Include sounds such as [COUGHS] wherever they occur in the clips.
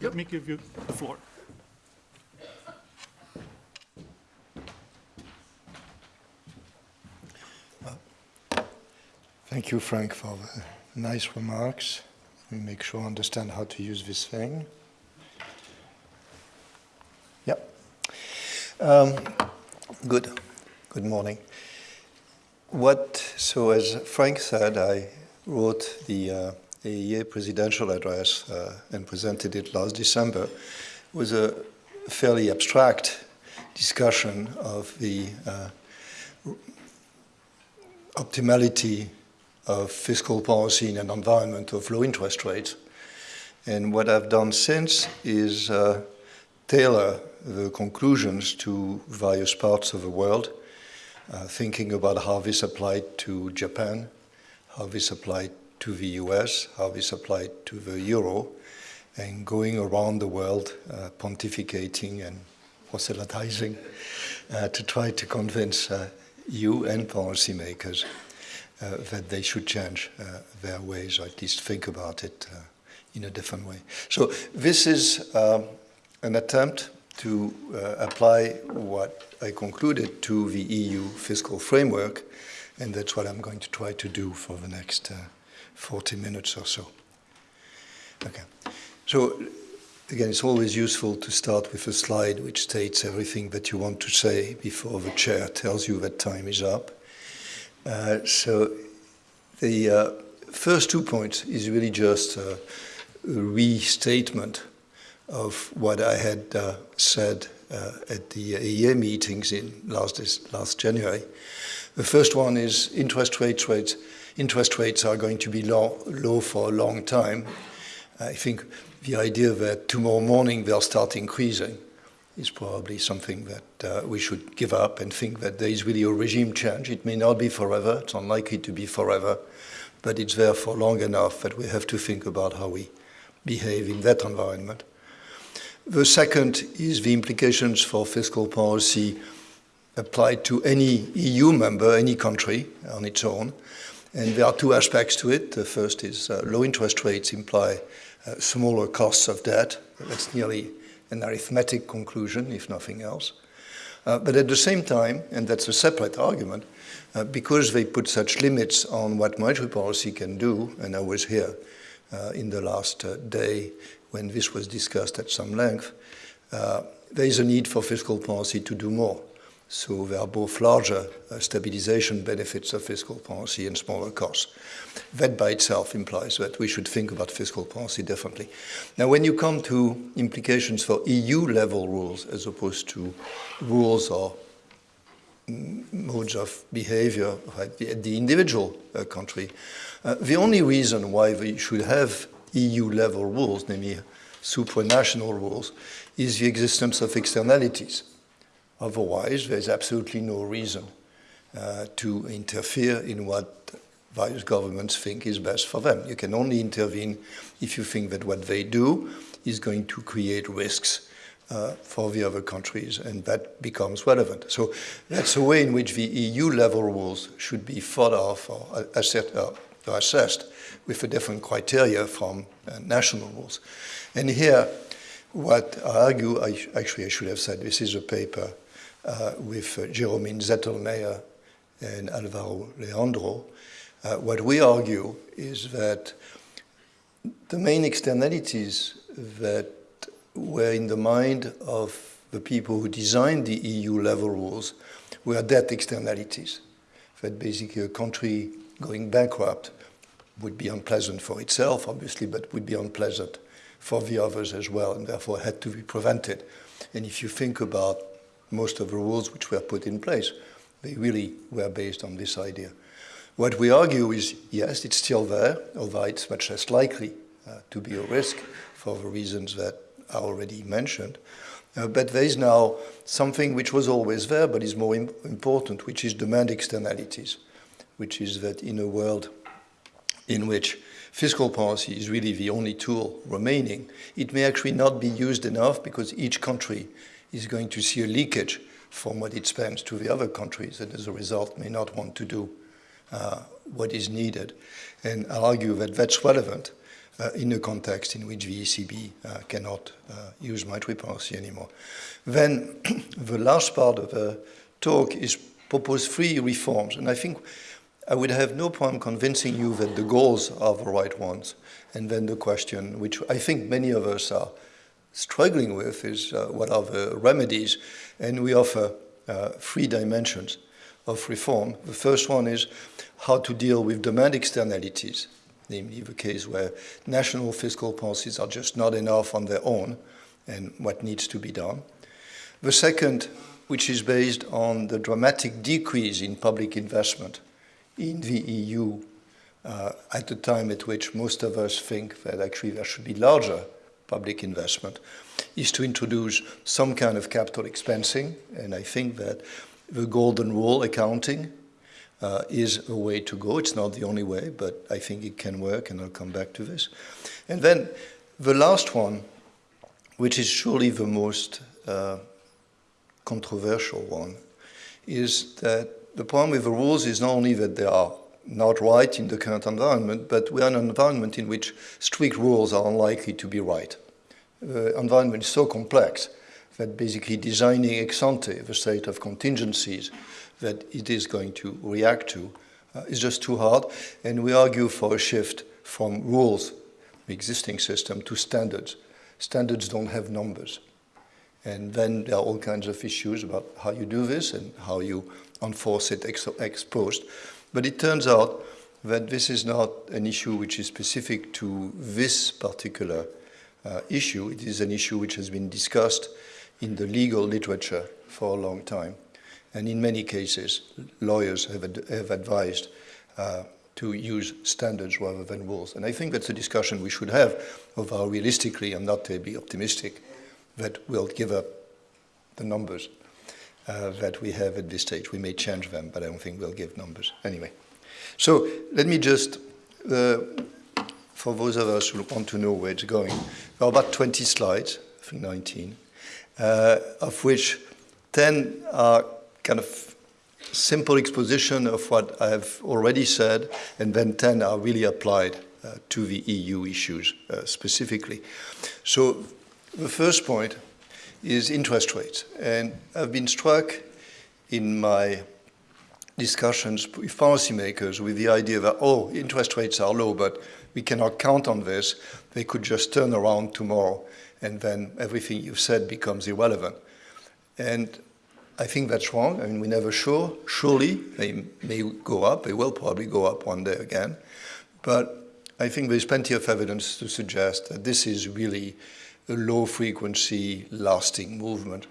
let me give you the floor. Thank you, Frank, for the nice remarks. Let me make sure I understand how to use this thing. Yep. Um, good. Good morning. What, so as Frank said, I wrote the uh, AEA presidential address uh, and presented it last December. Was a fairly abstract discussion of the uh, optimality of fiscal policy in an environment of low interest rates. And what I've done since is uh, tailor the conclusions to various parts of the world, uh, thinking about how this applied to Japan, how this applied to the US, how this applied to the euro, and going around the world uh, pontificating and proselytizing uh, to try to convince uh, you and policymakers uh, that they should change uh, their ways, or at least think about it uh, in a different way. So this is um, an attempt to apply what I concluded to the EU fiscal framework, and that's what I'm going to try to do for the next 40 minutes or so. Okay. So again, it's always useful to start with a slide which states everything that you want to say before the chair tells you that time is up. Uh, so the uh, first two points is really just a restatement of what I had uh, said uh, at the AEA meetings in last, last January. The first one is interest rates, rates interest rates are going to be low, low for a long time. I think the idea that tomorrow morning they'll start increasing is probably something that uh, we should give up and think that there is really a regime change. It may not be forever, it's unlikely to be forever, but it's there for long enough that we have to think about how we behave in that environment. The second is the implications for fiscal policy applied to any EU member, any country on its own. And there are two aspects to it. The first is uh, low interest rates imply uh, smaller costs of debt. That's nearly an arithmetic conclusion, if nothing else. Uh, but at the same time, and that's a separate argument, uh, because they put such limits on what monetary policy can do, and I was here uh, in the last uh, day when this was discussed at some length, there is a need for fiscal policy to do more. So there are both larger uh, stabilization benefits of fiscal policy and smaller costs. That by itself implies that we should think about fiscal policy differently. Now, when you come to implications for EU level rules as opposed to rules or modes of behavior at the, individual uh, country, uh, the only reason why we should have EU level rules, namely supranational rules, is the existence of externalities. Otherwise, there's absolutely no reason uh, to interfere in what various governments think is best for them. You can only intervene if you think that what they do is going to create risks uh, for the other countries, and that becomes relevant. So that's a way in which the EU level rules should be thought of or, assessed, uh, or assessed with a different criteria from uh, national rules. And here, what I argue, I, actually I should have said this is a paper with uh, Jeromin Zettelmeyer and Alvaro Leandro, uh, what we argue is that the main externalities that were in the mind of the people who designed the EU level rules were debt externalities. That basically a country going bankrupt would be unpleasant for itself, obviously, but would be unpleasant for the others as well, and therefore had to be prevented. And if you think about most of the rules which were put in place. They really were based on this idea. What we argue is, yes, it's still there, although it's much less likely uh, to be a risk for the reasons that are already mentioned. Uh, but there is now something which was always there, but is more Im important, which is demand externalities, which is that in a world in which fiscal policy is really the only tool remaining, it may actually not be used enough because each country is going to see a leakage from what it spends to the other countries and as a result may not want to do uh, what is needed. And I'll argue that that's relevant uh, in a context in which the ECB uh, cannot uh, use monetary policy anymore. Then [CLEARS THROAT] the last part of the talk is propose three reforms, and I think I would have no problem convincing you that the goals are the right ones. And then the question, which I think many of us are struggling with, is uh, what are the remedies? And we offer uh, three dimensions of reform. The first one is how to deal with demand externalities, namely the case where national fiscal policies are just not enough on their own and what needs to be done. The second, which is based on the dramatic decrease in public investment in the EU uh, at the time at which most of us think that actually there should be larger public investment, is to introduce some kind of capital expensing. And I think that the golden rule accounting uh, is a way to go. It's not the only way, but I think it can work, and I'll come back to this. And then the last one, which is surely the most uh, controversial one, is that the problem with the rules is not only that they are not right in the current environment, but we are in an environment in which strict rules are unlikely to be right. The environment is so complex that basically designing ex ante the state of contingencies that it is going to react to uh, is just too hard. And we argue for a shift from rules, the existing system, to standards. Standards don't have numbers. And then there are all kinds of issues about how you do this and how you enforce it ex, ex post. But it turns out that this is not an issue which is specific to this particular uh, issue. It is an issue which has been discussed in the legal literature for a long time. And in many cases, lawyers have, ad have advised uh, to use standards rather than rules. And I think that's a discussion we should have of how realistically, I'm not to be optimistic, that we'll give up the numbers uh, that we have at this stage. We may change them, but I don't think we'll give numbers. Anyway, so let me just, uh, for those of us who want to know where it's going, there are about 20 slides, I think 19, uh, of which 10 are kind of simple exposition of what I have already said, and then 10 are really applied uh, to the EU issues uh, specifically. So the first point is interest rates. And I've been struck in my discussions with policymakers with the idea that, oh, interest rates are low, but we cannot count on this. They could just turn around tomorrow, and then everything you've said becomes irrelevant. And I think that's wrong. I mean, we're never sure. Surely they may go up. They will probably go up one day again. But I think there's plenty of evidence to suggest that this is really a low frequency lasting movement.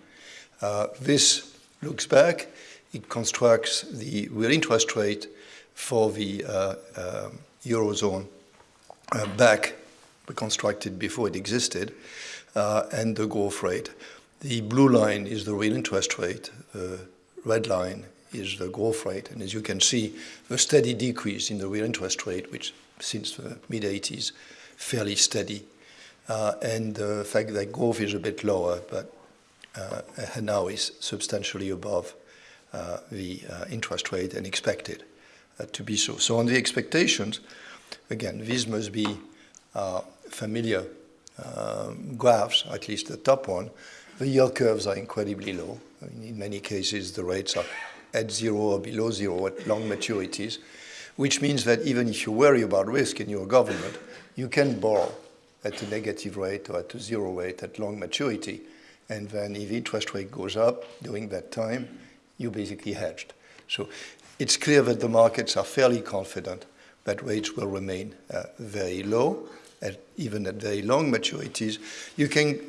Uh, this looks back. It constructs the real interest rate for the uh, uh, Eurozone uh, back constructed before it existed uh, and the growth rate. The blue line is the real interest rate. The red line is the growth rate. And as you can see, the steady decrease in the real interest rate, which since the mid-80s, fairly steady. Uh, and the fact that growth is a bit lower, but uh, now is substantially above uh, the interest rate and expected to be so. So on the expectations, again, these must be familiar um, graphs, at least the top one, the yield curves are incredibly low. In many cases, the rates are at zero or below zero at long maturities, which means that even if you worry about risk in your government, you can borrow at a negative rate or at a zero rate at long maturity. And then if interest rate goes up during that time, you basically hedged. So it's clear that the markets are fairly confident that rates will remain uh, very low, at, even at very long maturities. You can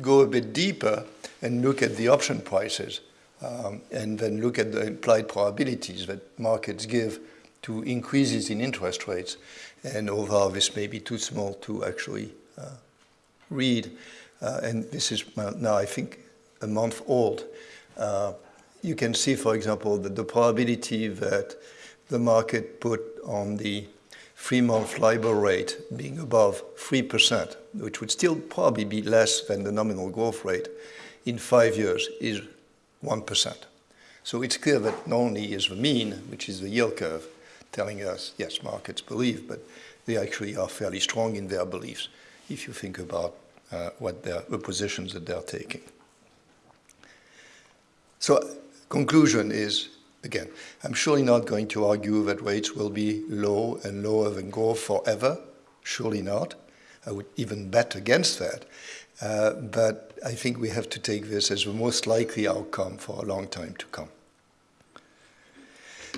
go a bit deeper and look at the option prices um, and then look at the implied probabilities that markets give to increases in interest rates. And overall, this may be too small to actually uh, read. Uh, and this is now, I think, a month old. Uh, you can see, for example, that the probability that the market put on the three-month LIBOR rate being above 3%, which would still probably be less than the nominal growth rate in five years, is 1%. So it's clear that not only is the mean, which is the yield curve, telling us, yes, markets believe, but they actually are fairly strong in their beliefs if you think about uh, what the positions that they're taking. So conclusion is, again, I'm surely not going to argue that rates will be low and lower than growth forever. Surely not. I would even bet against that. Uh, but I think we have to take this as the most likely outcome for a long time to come.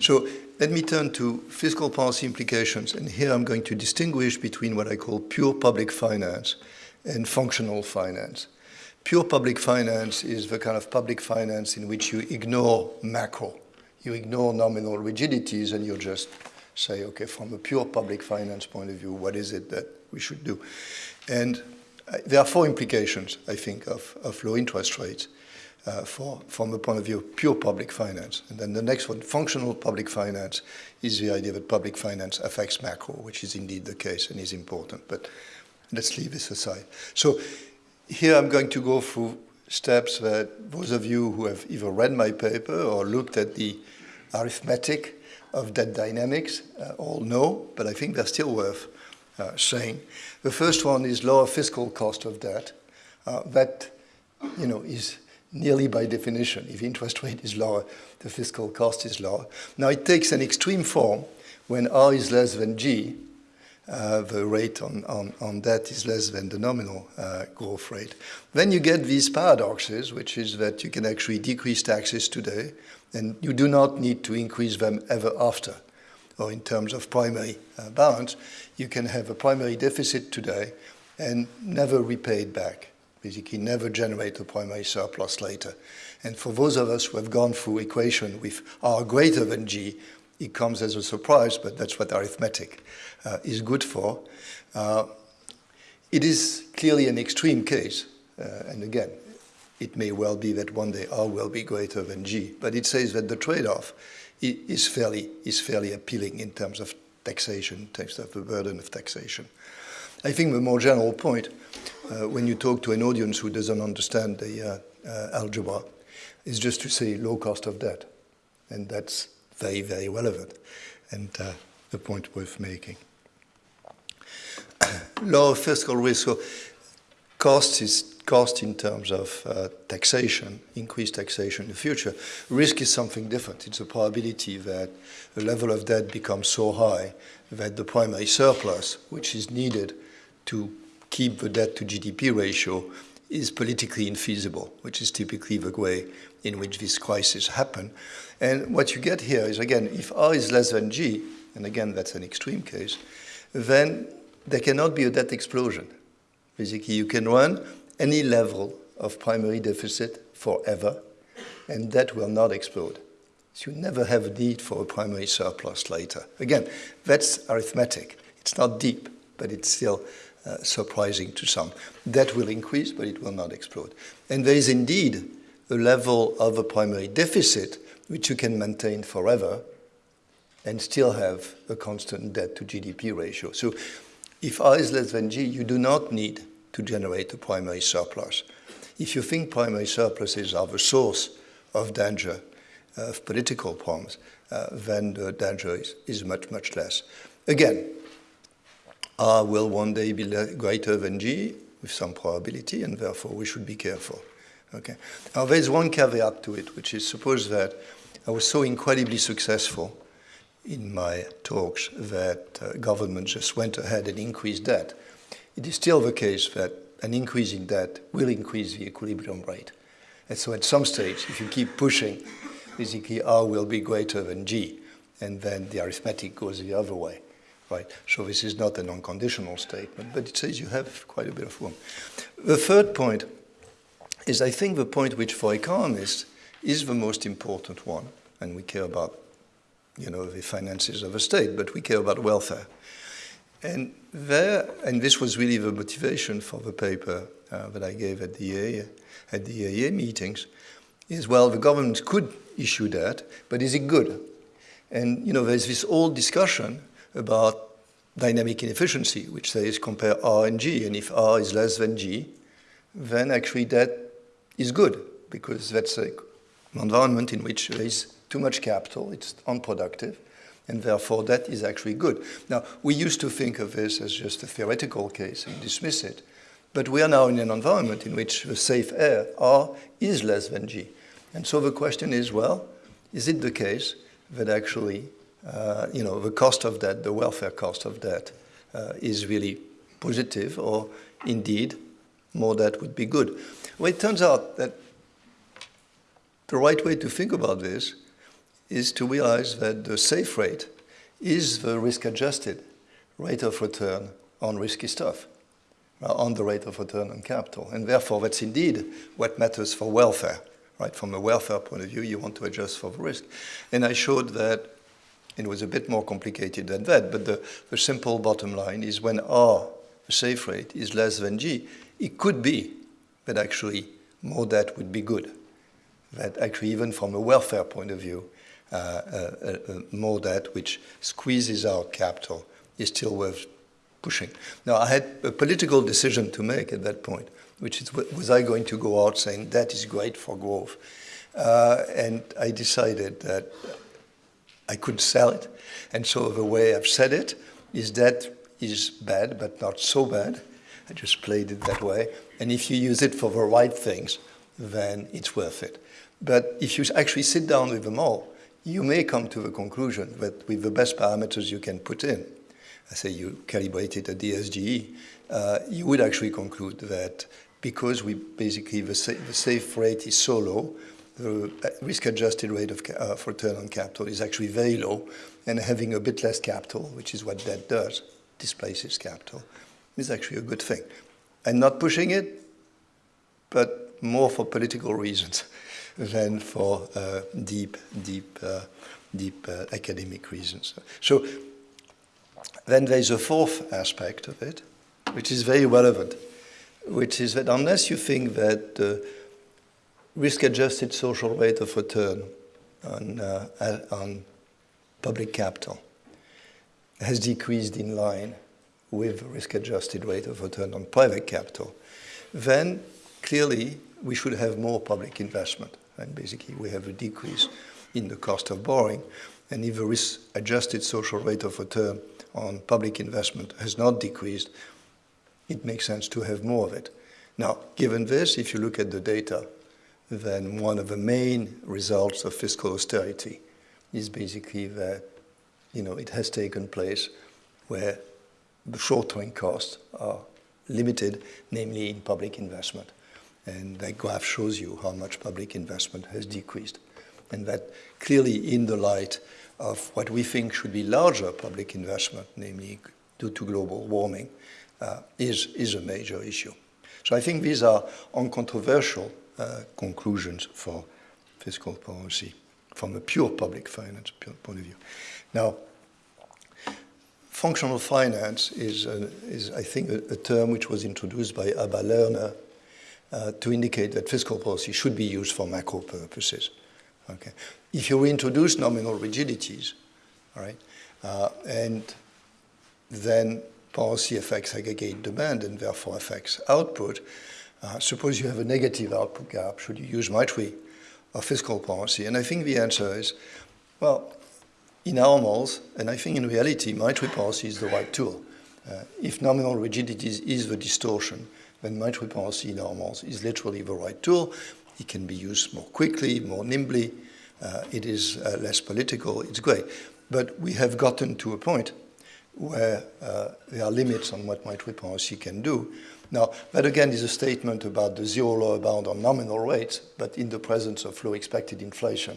So let me turn to fiscal policy implications, and here I'm going to distinguish between what I call pure public finance and functional finance. Pure public finance is the kind of public finance in which you ignore macro. You ignore nominal rigidities and you just say, okay, from a pure public finance point of view, what is it that we should do? And uh, there are four implications, I think, of, of low interest rates uh, for, from the point of view of pure public finance. And then the next one, functional public finance, is the idea that public finance affects macro, which is indeed the case and is important. But let's leave this aside. So here I'm going to go through steps that those of you who have either read my paper or looked at the arithmetic of debt dynamics uh, all know, but I think they're still worth uh, saying. The first one is lower fiscal cost of debt. Uh, that, you know, is nearly by definition. If interest rate is lower, the fiscal cost is lower. Now it takes an extreme form when R is less than G, uh, the rate on, on, on that is less than the nominal uh, growth rate. Then you get these paradoxes, which is that you can actually decrease taxes today, and you do not need to increase them ever after. Or in terms of primary uh, balance, you can have a primary deficit today and never repay it back, basically never generate a primary surplus later. And for those of us who have gone through equation with R greater than G, it comes as a surprise, but that's what arithmetic uh, is good for. Uh, it is clearly an extreme case, uh, and again, it may well be that one day R will be greater than G, but it says that the trade-off is fairly, is fairly appealing in terms of taxation, in terms of the burden of taxation. I think the more general point, uh, when you talk to an audience who doesn't understand the uh, uh, algebra, is just to say low cost of debt. And that's very, very relevant and uh, the point worth making. [COUGHS] Low fiscal risk. So cost is cost in terms of uh, taxation, increased taxation in the future. Risk is something different. It's a probability that the level of debt becomes so high that the primary surplus, which is needed to keep the debt to GDP ratio, is politically infeasible, which is typically the way in which these crises happen. And what you get here is, again, if R is less than G, and again, that's an extreme case, then there cannot be a debt explosion. Basically, you can run any level of primary deficit forever, and that will not explode. So you never have a need for a primary surplus later. Again, that's arithmetic. It's not deep, but it's still uh, surprising to some. That will increase, but it will not explode. And there is indeed a level of a primary deficit which you can maintain forever and still have a constant debt to GDP ratio. So if R is less than G, you do not need to generate a primary surplus. If you think primary surpluses are the source of danger, uh, of political problems, uh, then the danger is, is much, much less. Again, R will one day be greater than G with some probability, and therefore we should be careful. Okay. Now there's one caveat to it, which is suppose that I was so incredibly successful in my talks that uh, government just went ahead and increased debt. It is still the case that an increase in debt will increase the equilibrium rate. And so at some stage, if you keep pushing, basically R will be greater than G, and then the arithmetic goes the other way. Right? So this is not an unconditional statement, but it says you have quite a bit of room. The third point is I think the point which for economists is the most important one, and we care about, you know, the finances of a state, but we care about welfare. And there, and this was really the motivation for the paper uh, that I gave at the AEA, at the AEA meetings, is well, the government could issue that, but is it good? And you know, there's this old discussion about dynamic inefficiency, which says compare R and G, and if R is less than G, then actually that is good because that's an environment in which there is too much capital, it's unproductive, and therefore that is actually good. Now, we used to think of this as just a theoretical case and dismiss it, but we are now in an environment in which the safe rate, R, is less than G. And so the question is, well, is it the case that actually, uh, you know, the cost of debt, the welfare cost of debt, uh, is really positive, or indeed, more debt would be good? Well, it turns out that the right way to think about this is to realize that the safe rate is the risk-adjusted rate of return on risky stuff, uh, on the rate of return on capital. And therefore, that's indeed what matters for welfare. Right? From a welfare point of view, you want to adjust for the risk. And I showed that it was a bit more complicated than that, but the, the simple bottom line is when R, the safe rate, is less than G, it could be that actually more debt would be good. That actually, even from a welfare point of view, uh, uh, uh, more debt which squeezes out capital is still worth pushing. Now, I had a political decision to make at that point which is, was I going to go out saying that is great for growth? Uh, and I decided that I could sell it. And so the way I've said it is that is bad, but not so bad. I just played it that way. And if you use it for the right things, then it's worth it. But if you actually sit down with them all, you may come to the conclusion that with the best parameters you can put in, I say you calibrate calibrated a DSGE, uh, you would actually conclude that because we basically, the, sa the safe rate is so low, the risk-adjusted rate of uh, return on capital is actually very low, and having a bit less capital, which is what debt does, displaces capital, is actually a good thing. I'm not pushing it, but more for political reasons [LAUGHS] than for uh, deep, deep, uh, deep uh, academic reasons. So then there's a fourth aspect of it, which is very relevant which is that unless you think that risk-adjusted social rate of return on, uh, on public capital has decreased in line with risk-adjusted rate of return on private capital, then clearly we should have more public investment. And basically we have a decrease in the cost of borrowing. And if the risk-adjusted social rate of return on public investment has not decreased, it makes sense to have more of it. Now, given this, if you look at the data, then one of the main results of fiscal austerity is basically that you know, it has taken place where the short-term costs are limited, namely in public investment. And that graph shows you how much public investment has decreased. And that clearly in the light of what we think should be larger public investment, namely due to global warming, uh, is, is a major issue. So I think these are uncontroversial uh, conclusions for fiscal policy from a pure public finance point of view. Now, functional finance is, is I think, a, a, term which was introduced by Abba Lerner uh, to indicate that fiscal policy should be used for macro purposes. Okay. If you reintroduce nominal rigidities, all right, uh, and then policy affects aggregate demand and therefore affects output. Uh, suppose you have a negative output gap, should you use monetary or fiscal policy? And I think the answer is, well, in normals, and I think in reality, monetary policy is the right tool. Uh, if nominal rigidity is the distortion, then monetary policy in normals is literally the right tool. It can be used more quickly, more nimbly. Uh, it is uh, less political. It's great. But we have gotten to a point where uh, there are limits on what monetary policy can do. Now, that again is a statement about the zero lower bound on nominal rates, but in the presence of low expected inflation,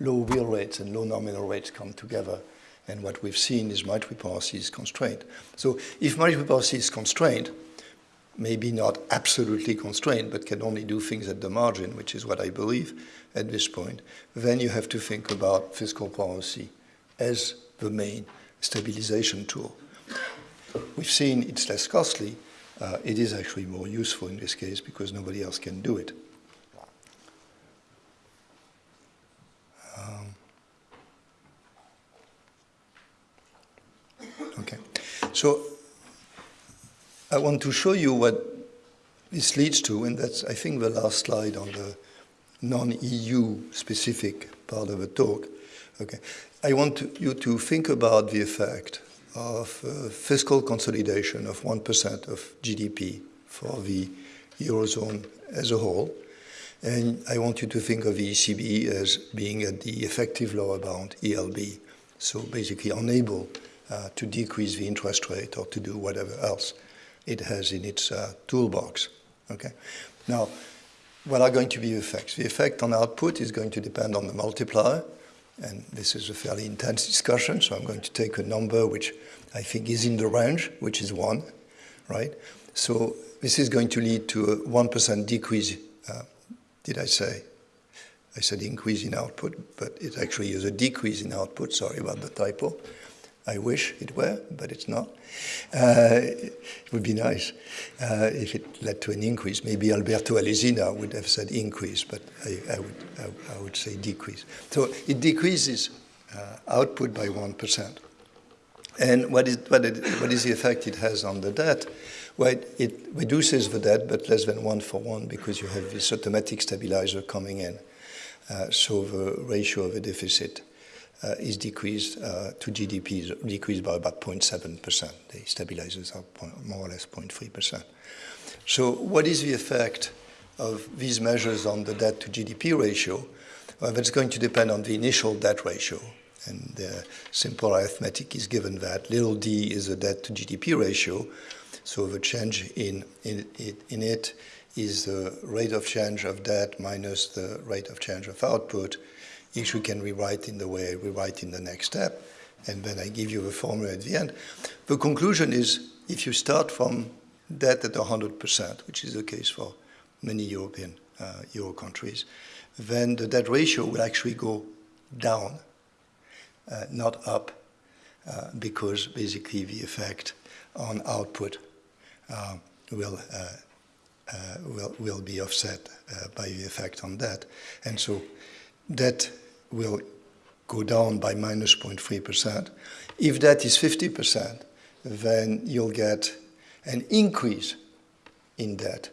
low real rates and low nominal rates come together. And what we've seen is monetary policy is constrained. So if monetary policy is constrained, maybe not absolutely constrained, but can only do things at the margin, which is what I believe at this point, then you have to think about fiscal policy as the main stabilization tool. We've seen it's less costly. Uh, it is actually more useful in this case because nobody else can do it. Um, okay, so I want to show you what this leads to, and that's, I think, the last slide on the non-EU specific part of the talk. Okay, I want to, you to think about the effect of uh, fiscal consolidation of 1% of GDP for the Eurozone as a whole. And I want you to think of the ECB as being at the effective lower bound, ELB. So basically unable uh, to decrease the interest rate or to do whatever else it has in its uh, toolbox. Okay. Now, what are going to be the effects? The effect on output is going to depend on the multiplier, and this is a fairly intense discussion, so I'm going to take a number which I think is in the range, which is one, right? So this is going to lead to a 1% decrease, uh, did I say? I said increase in output, but it actually is a decrease in output, sorry about the typo. I wish it were, but it's not. Uh, it would be nice uh, if it led to an increase. Maybe Alberto Alesina would have said increase, but I, I would, I, I, would say decrease. So it decreases uh, output by 1%. And what is, what, it, what is the effect it has on the debt? Well, it, reduces the debt, but less than one for one because you have this automatic stabilizer coming in. Uh, so the ratio of the deficit is decreased uh, to GDP is decreased by about 0.7%. The stabilizers are more or less 0.3%. So what is the effect of these measures on the debt to GDP ratio? Well, that's going to depend on the initial debt ratio. And the simple arithmetic is given that little d is the debt to GDP ratio. So the change in, in, in it is the rate of change of debt minus the rate of change of output we can rewrite in the way we write in the next step. And then I give you the formula at the end. The conclusion is if you start from debt at 100%, which is the case for many European uh, Euro countries, then the debt ratio will actually go down, uh, not up, uh, because basically the effect on output uh, will, uh, uh, will, will be offset by the effect on debt. And so debt will go down by minus 0.3%. If that is 50%, then you'll get an increase in debt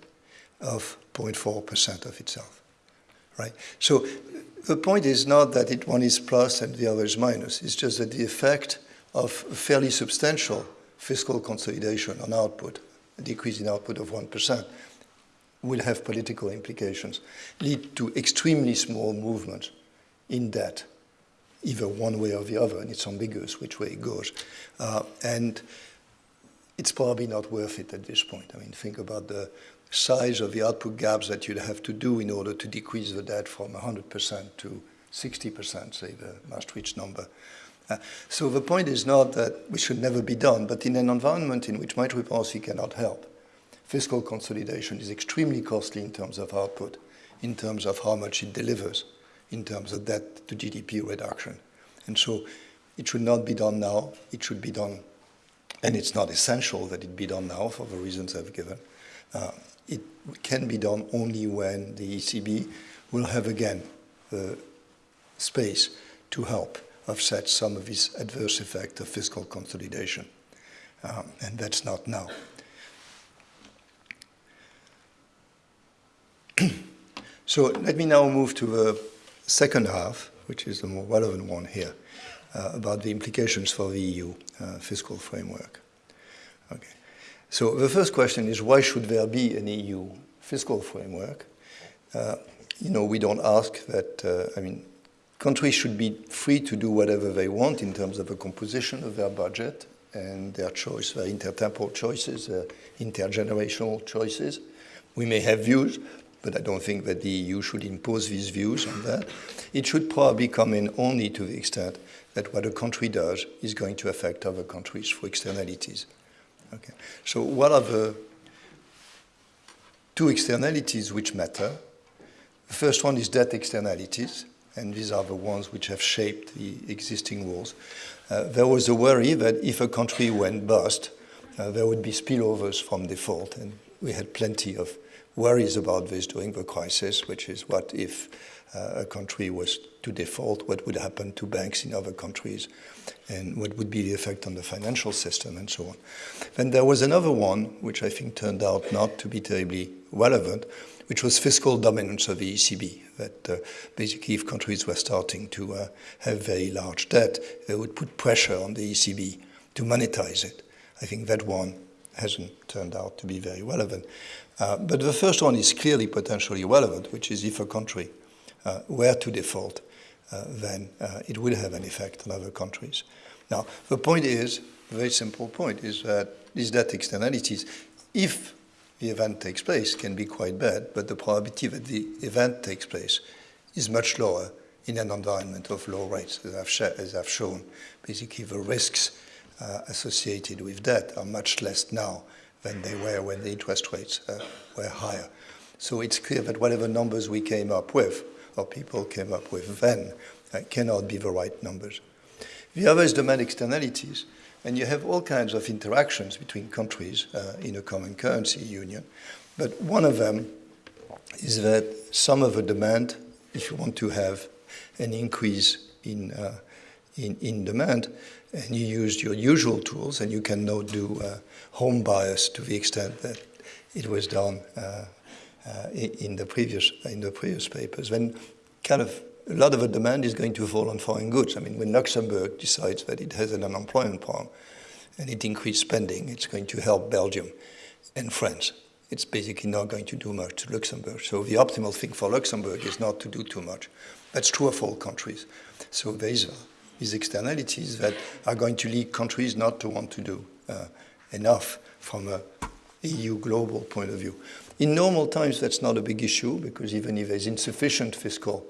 of 0.4% of itself, right? So the point is not that it, one is plus and the other is minus. It's just that the effect of fairly substantial fiscal consolidation on output, a decrease in output of 1%, will have political implications, lead to extremely small movements in debt, either one way or the other, and it's ambiguous which way it goes. Uh, and it's probably not worth it at this point. I mean, think about the size of the output gaps that you'd have to do in order to decrease the debt from 100% to 60%, say the Maastricht number. Uh, so the point is not that we should never be done, but in an environment in which monetary policy cannot help, fiscal consolidation is extremely costly in terms of output, in terms of how much it delivers in terms of debt to GDP reduction. And so it should not be done now. It should be done, and it's not essential that it be done now for the reasons I've given. Uh, it can be done only when the ECB will have again the space to help offset some of this adverse effect of fiscal consolidation. Um, and that's not now. [CLEARS THROAT] so let me now move to the second half, which is the more relevant one here, uh, about the implications for the EU uh, fiscal framework. Okay. So the first question is why should there be an EU fiscal framework? Uh, you know, we don't ask that, uh, I mean, countries should be free to do whatever they want in terms of the composition of their budget and their choice, their intertemporal choices, uh, intergenerational choices. We may have views, but I don't think that the EU should impose these views on that. It should probably come in only to the extent that what a country does is going to affect other countries for externalities. Okay. So what are the two externalities which matter? The first one is debt externalities, and these are the ones which have shaped the existing rules. Uh, there was a worry that if a country went bust, uh, there would be spillovers from default, and we had plenty of worries about this during the crisis, which is what if uh, a country was to default, what would happen to banks in other countries, and what would be the effect on the financial system, and so on. Then there was another one, which I think turned out not to be terribly relevant, which was fiscal dominance of the ECB. That uh, basically, if countries were starting to uh, have very large debt, they would put pressure on the ECB to monetize it. I think that one hasn't turned out to be very relevant. Uh, but the first one is clearly potentially relevant, which is if a country uh, were to default, uh, then uh, it would have an effect on other countries. Now, the point is, very simple point, is that these debt externalities, if the event takes place, can be quite bad, but the probability that the event takes place is much lower in an environment of low rates, as I've, as I've shown. Basically, the risks uh, associated with debt are much less now than they were when the interest rates uh, were higher. So it's clear that whatever numbers we came up with, or people came up with then, uh, cannot be the right numbers. The other is demand externalities. And you have all kinds of interactions between countries uh, in a common currency union. But one of them is that some of the demand, if you want to have an increase in, uh, in, in, demand, and you use your usual tools, and you cannot do uh, home bias to the extent that it was done uh, uh, in, the previous, in the previous papers, then kind of a lot of the demand is going to fall on foreign goods. I mean, when Luxembourg decides that it has an unemployment problem and it increases spending, it's going to help Belgium and France. It's basically not going to do much to Luxembourg. So the optimal thing for Luxembourg is not to do too much. That's true of all countries. So there's these externalities that are going to lead countries not to want to do uh, enough from a EU global point of view. In normal times, that's not a big issue because even if there's insufficient fiscal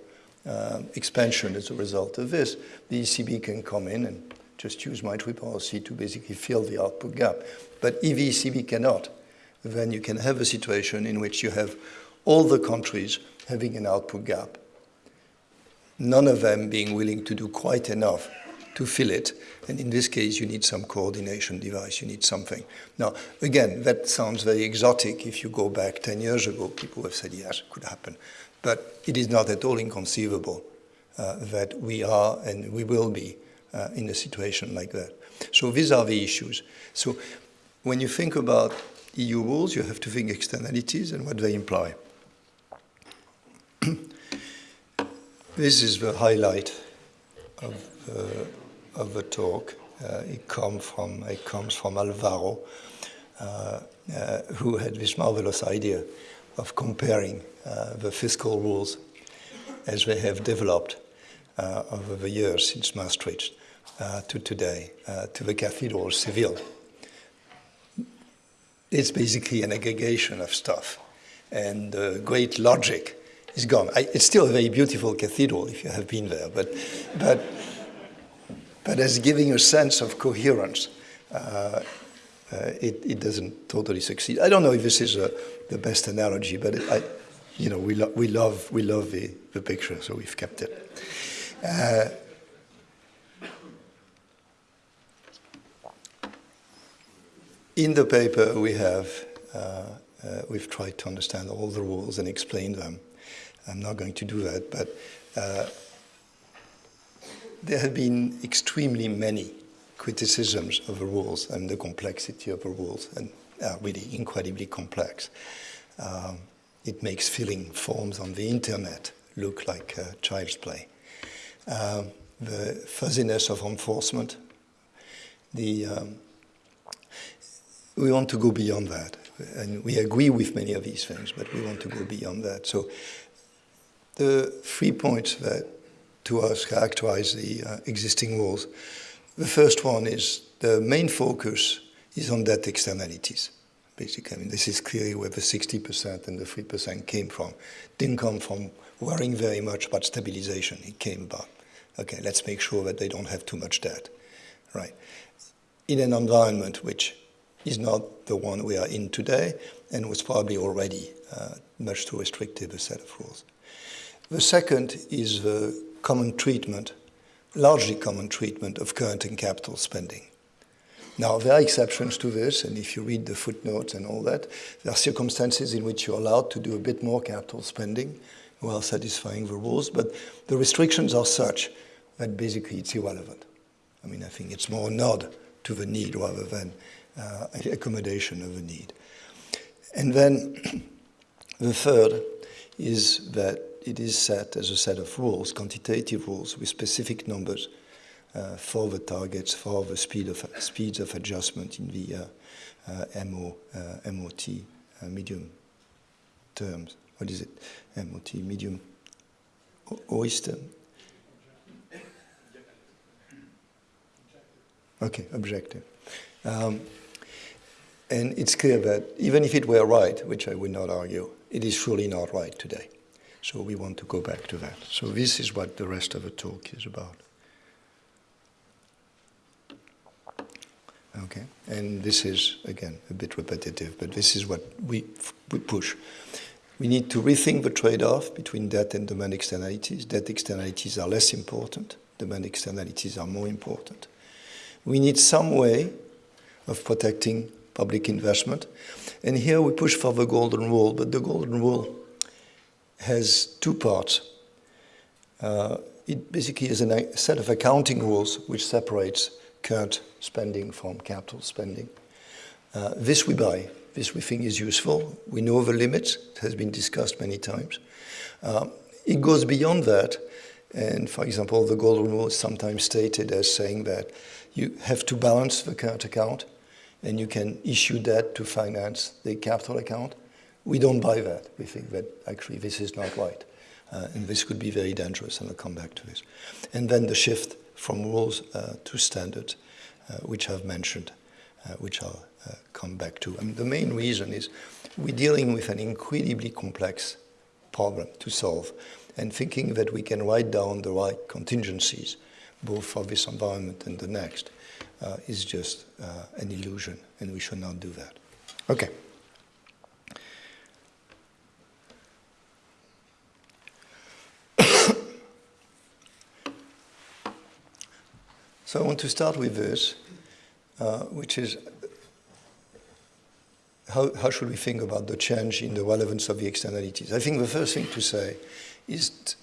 uh, expansion as a result of this, the ECB can come in and just use monetary policy to basically fill the output gap. But if the ECB cannot, then you can have a situation in which you have all the countries having an output gap, none of them being willing to do quite enough to fill it. And in this case, you need some coordination device, you need something. Now, again, that sounds very exotic. If you go back 10 years ago, people have said, yes, it could happen. But it is not at all inconceivable uh, that we are and we will be uh, in a situation like that. So these are the issues. So when you think about EU rules, you have to think externalities and what they imply. [CLEARS THROAT] this is the highlight of, uh, of the talk. Uh, it, come from, it comes from Alvaro, uh, uh, who had this marvelous idea of comparing uh, the fiscal rules as they have developed uh, over the years since Maastricht uh, to today, to the Cathedral of Seville. It's basically an aggregation of stuff, and great logic is gone. I, it's still a very beautiful cathedral if you have been there, but, but, but as giving a sense of coherence, uh, uh, it, it, doesn't totally succeed. I don't know if this is a, the best analogy, but it, I, you know, we, lo we love, we love the, the picture, so we've kept it. Uh, in the paper, we have, uh, uh, we've tried to understand all the rules and explain them. I'm not going to do that, but uh, there have been extremely many criticisms of the rules and the complexity of the rules, and are really incredibly complex. Um, it makes filling forms on the internet look like child's play. Uh, the fuzziness of enforcement, the, um, we want to go beyond that. And we agree with many of these things, but we want to go beyond that. So the three points that to us characterize the uh, existing rules. The first one is the main focus is on debt externalities basically. I mean, this is clearly where the 60% and the 3% came from. Didn't come from worrying very much about stabilization. It came about, okay, let's make sure that they don't have too much debt, right? In an environment which is not the one we are in today and was probably already uh, much too restrictive a set of rules. The second is the common treatment, largely common treatment of current and capital spending. Now, there are exceptions to this, and if you read the footnotes and all that, there are circumstances in which you're allowed to do a bit more capital spending while satisfying the rules, but the restrictions are such that basically it's irrelevant. I mean, I think it's more a nod to the need rather than uh, accommodation of a need. And then [CLEARS THROAT] the third is that it is set as a set of rules, quantitative rules with specific numbers uh, for the targets, for the speed of, speeds of adjustment in the uh, uh, MO, MOT medium terms. What is it? MOT medium oyster. Okay, objective. Um, and it's clear that even if it were right, which I would not argue, it is surely not right today. So we want to go back to that. So this is what the rest of the talk is about. Okay, and this is, again, a bit repetitive, but this is what we, we push. We need to rethink the trade-off between debt and demand externalities. Debt externalities are less important. Demand externalities are more important. We need some way of protecting public investment. And here we push for the golden rule, but the golden rule has two parts. Uh, it basically is a set of accounting rules which separates current spending from capital spending. Uh, this we buy. This we think is useful. We know the limits. It has been discussed many times. Uh, it goes beyond that. And for example, the golden rule is sometimes stated as saying that you have to balance the current account and you can issue debt to finance the capital account. We don't buy that. We think that actually this is not right. Uh, and this could be very dangerous, and I'll come back to this. And then the shift from rules uh, to standards, uh, which I've mentioned, uh, which I'll uh, come back to. Mean, the main reason is we're dealing with an incredibly complex problem to solve, and thinking that we can write down the right contingencies, both for this environment and the next, uh, is just an illusion, and we should not do that. Okay. So I want to start with this, uh, which is how, how should we think about the change in the relevance of the externalities? I think the first thing to say is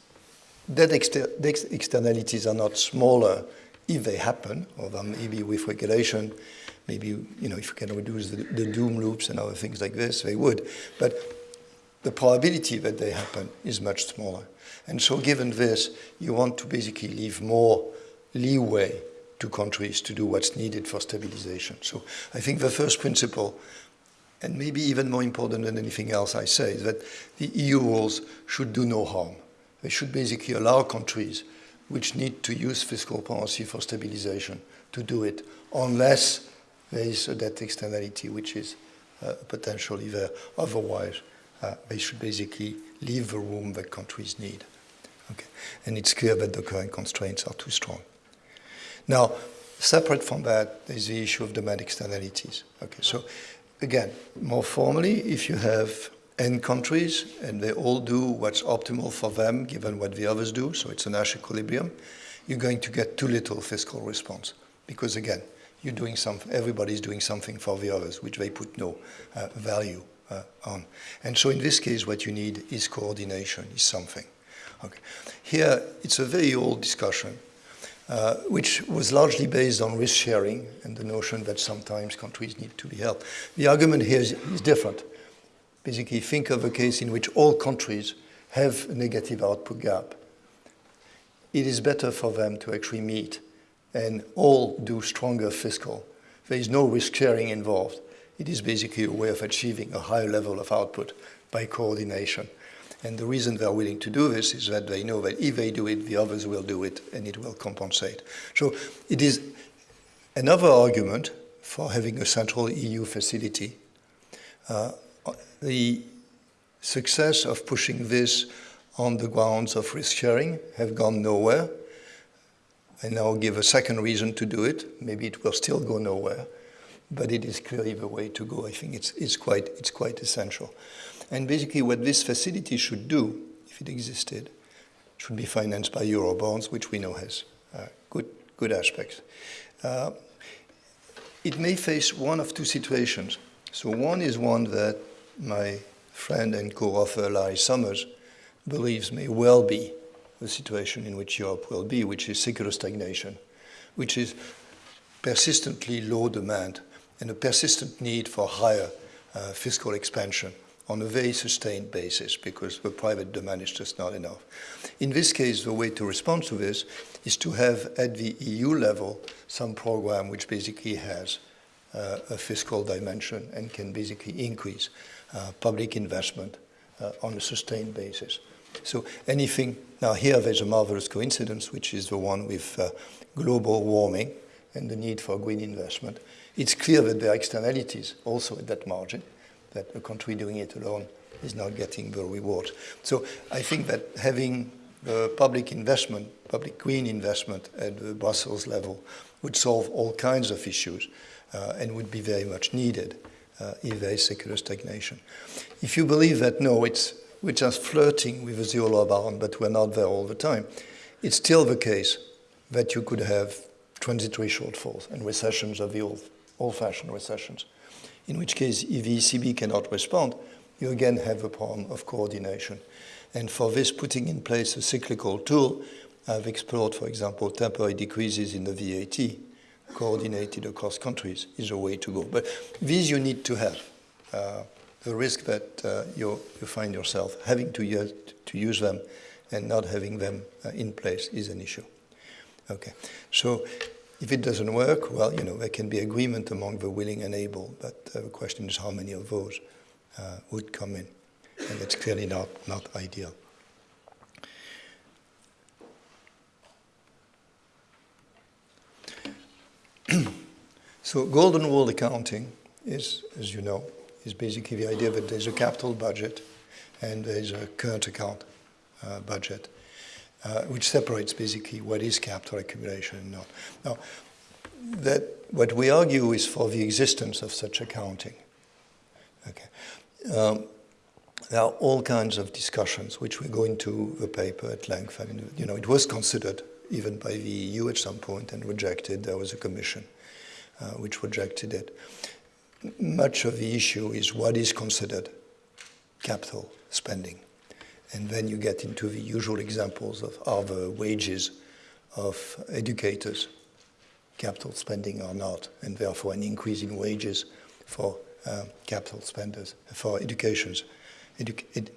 that exter externalities are not smaller if they happen, although maybe with regulation, maybe you know if you can reduce the, the doom loops and other things like this, they would. But the probability that they happen is much smaller. And so given this, you want to basically leave more leeway to countries to do what's needed for stabilization. So I think the first principle, and maybe even more important than anything else I say, is that the EU rules should do no harm. They should basically allow countries which need to use fiscal policy for stabilization to do it, unless there is a debt externality which is uh, potentially there. Otherwise, uh, they should basically leave the room that countries need. Okay. And it's clear that the current constraints are too strong. Now, separate from that is the issue of demand externalities. Okay, so again, more formally, if you have N countries and they all do what's optimal for them given what the others do, so it's a Nash equilibrium, you're going to get too little fiscal response. Because again, you're doing something, everybody's doing something for the others, which they put no uh, value uh, on. And so in this case, what you need is coordination, is something. Okay. Here, it's a very old discussion uh, which was largely based on risk sharing and the notion that sometimes countries need to be helped. The argument here is, is different. Basically, think of a case in which all countries have a negative output gap. It is better for them to actually meet and all do stronger fiscal. There is no risk sharing involved. It is basically a way of achieving a higher level of output by coordination. And the reason they're willing to do this is that they know that if they do it, the others will do it and it will compensate. So it is another argument for having a central EU facility. Uh, the success of pushing this on the grounds of risk sharing have gone nowhere. And I now give a second reason to do it. Maybe it will still go nowhere, but it is clearly the way to go. I think it's, it's, quite, it's quite essential. And basically what this facility should do, if it existed, should be financed by Eurobonds, which we know has uh, good, good aspects. Uh, it may face one of two situations. So one is one that my friend and co-author Larry Summers believes may well be the situation in which Europe will be, which is secular stagnation, which is persistently low demand and a persistent need for higher uh, fiscal expansion on a very sustained basis because the private demand is just not enough. In this case, the way to respond to this is to have at the EU level some program which basically has uh, a fiscal dimension and can basically increase uh, public investment uh, on a sustained basis. So anything, now here there's a marvelous coincidence, which is the one with uh, global warming and the need for green investment. It's clear that there are externalities also at that margin that a country doing it alone is not getting the reward. So I think that having the public investment, public green investment at the Brussels level would solve all kinds of issues uh, and would be very much needed uh, if there is secular stagnation. If you believe that, no, it's, we're just flirting with a zero bound, but we're not there all the time, it's still the case that you could have transitory shortfalls and recessions of the old, old-fashioned recessions in which case if the ECB cannot respond, you again have a problem of coordination. And for this, putting in place a cyclical tool, I've explored, for example, temporary decreases in the VAT, coordinated across countries, is a way to go. But these you need to have. Uh, the risk that uh, you, you find yourself having to use, to use them and not having them uh, in place is an issue. Okay, so if it doesn't work, well, you know, there can be agreement among the willing and able, but uh, the question is how many of those uh, would come in. And that's clearly not, not ideal. [CLEARS THROAT] so golden rule accounting is, as you know, is basically the idea that there's a capital budget and there's a current account uh, budget uh, which separates basically what is capital accumulation and not. Now, that what we argue is for the existence of such accounting. Okay. Um, there are all kinds of discussions which we go into the paper at length. I mean, you know, it was considered even by the EU at some point and rejected. There was a commission uh, which rejected it. Much of the issue is what is considered capital spending. And then you get into the usual examples of are the wages of educators capital spending or not, and therefore an increase in wages for uh, capital spenders, for educations, edu ed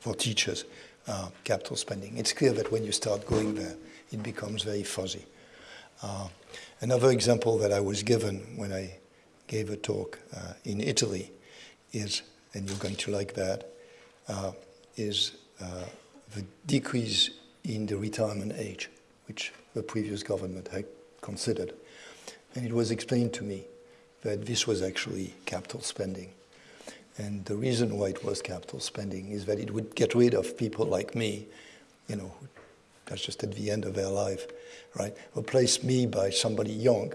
for teachers, uh, capital spending. It's clear that when you start going there, it becomes very fuzzy. Uh, another example that I was given when I gave a talk uh, in Italy is, and you're going to like that, is uh, the decrease in the retirement age, which the previous government had considered. And it was explained to me that this was actually capital spending. And the reason why it was capital spending is that it would get rid of people like me, you know, that's just at the end of their life, right? Replace me by somebody young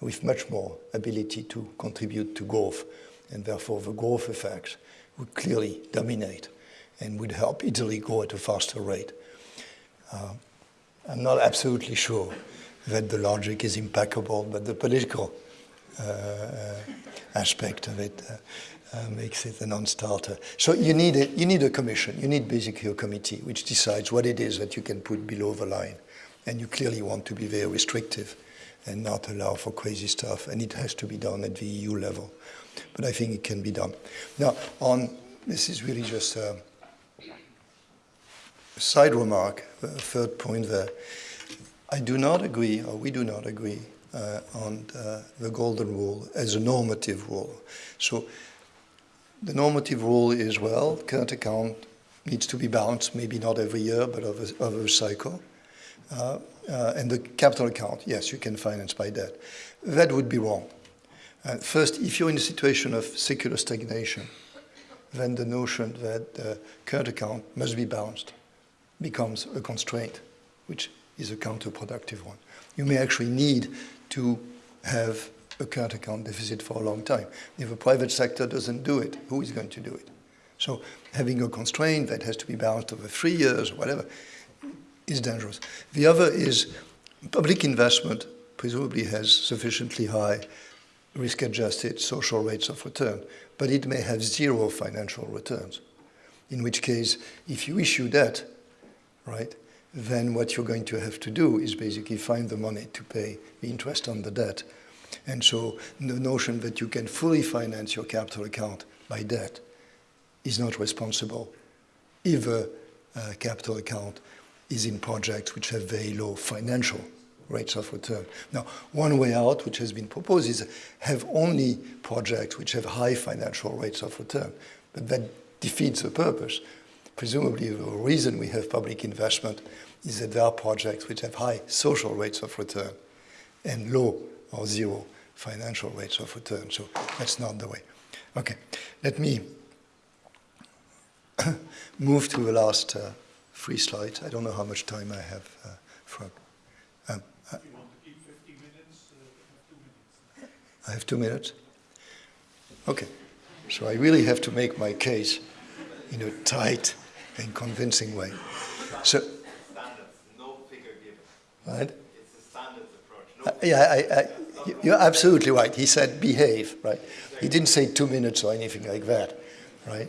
with much more ability to contribute to growth. And therefore the growth effects would clearly dominate and would help Italy grow at a faster rate. Uh, I'm not absolutely sure that the logic is impeccable, but the political uh, uh aspect of it uh, uh, makes it a non-starter. So you need, a, you need a commission, you need basically a committee which decides what it is that you can put below the line. And you clearly want to be very restrictive and not allow for crazy stuff. And it has to be done at the EU level. But I think it can be done. Now, on this is really just a, side remark, a third point there. I do not agree, or we do not agree, uh, on uh, the golden rule as a normative rule. So the normative rule is, well, current account needs to be balanced, maybe not every year, but over a cycle. Uh, uh, and the capital account, yes, you can finance by debt. That would be wrong. Uh, first, if you're in a situation of secular stagnation, then the notion that the current account must be balanced becomes a constraint, which is a counterproductive one. You may actually need to have a current account deficit for a long time. If the private sector doesn't do it, who is going to do it? So having a constraint that has to be balanced over three years or whatever is dangerous. The other is public investment, presumably has sufficiently high risk-adjusted social rates of return, but it may have zero financial returns. In which case, if you issue debt, right, then what you're going to have to do is basically find the money to pay the interest on the debt. And so the notion that you can fully finance your capital account by debt is not responsible if a uh, capital account is in projects which have very low financial rates of return. Now, one way out, which has been proposed, is have only projects which have high financial rates of return. But that defeats the purpose. Presumably, the reason we have public investment is that there are projects which have high social rates of return and low or zero financial rates of return. So that's not the way. Okay, let me [COUGHS] move to the last uh, three slides. I don't know how much time I have uh, for. Um, uh, if you want to keep 50 minutes, uh, have two minutes. I have two minutes? Okay. So I really have to make my case in a tight and convincing way. So, no. Right? It's a standards approach. No uh, yeah, I, I, you're absolutely right. He said behave, right? He didn't say two minutes or anything like that, right?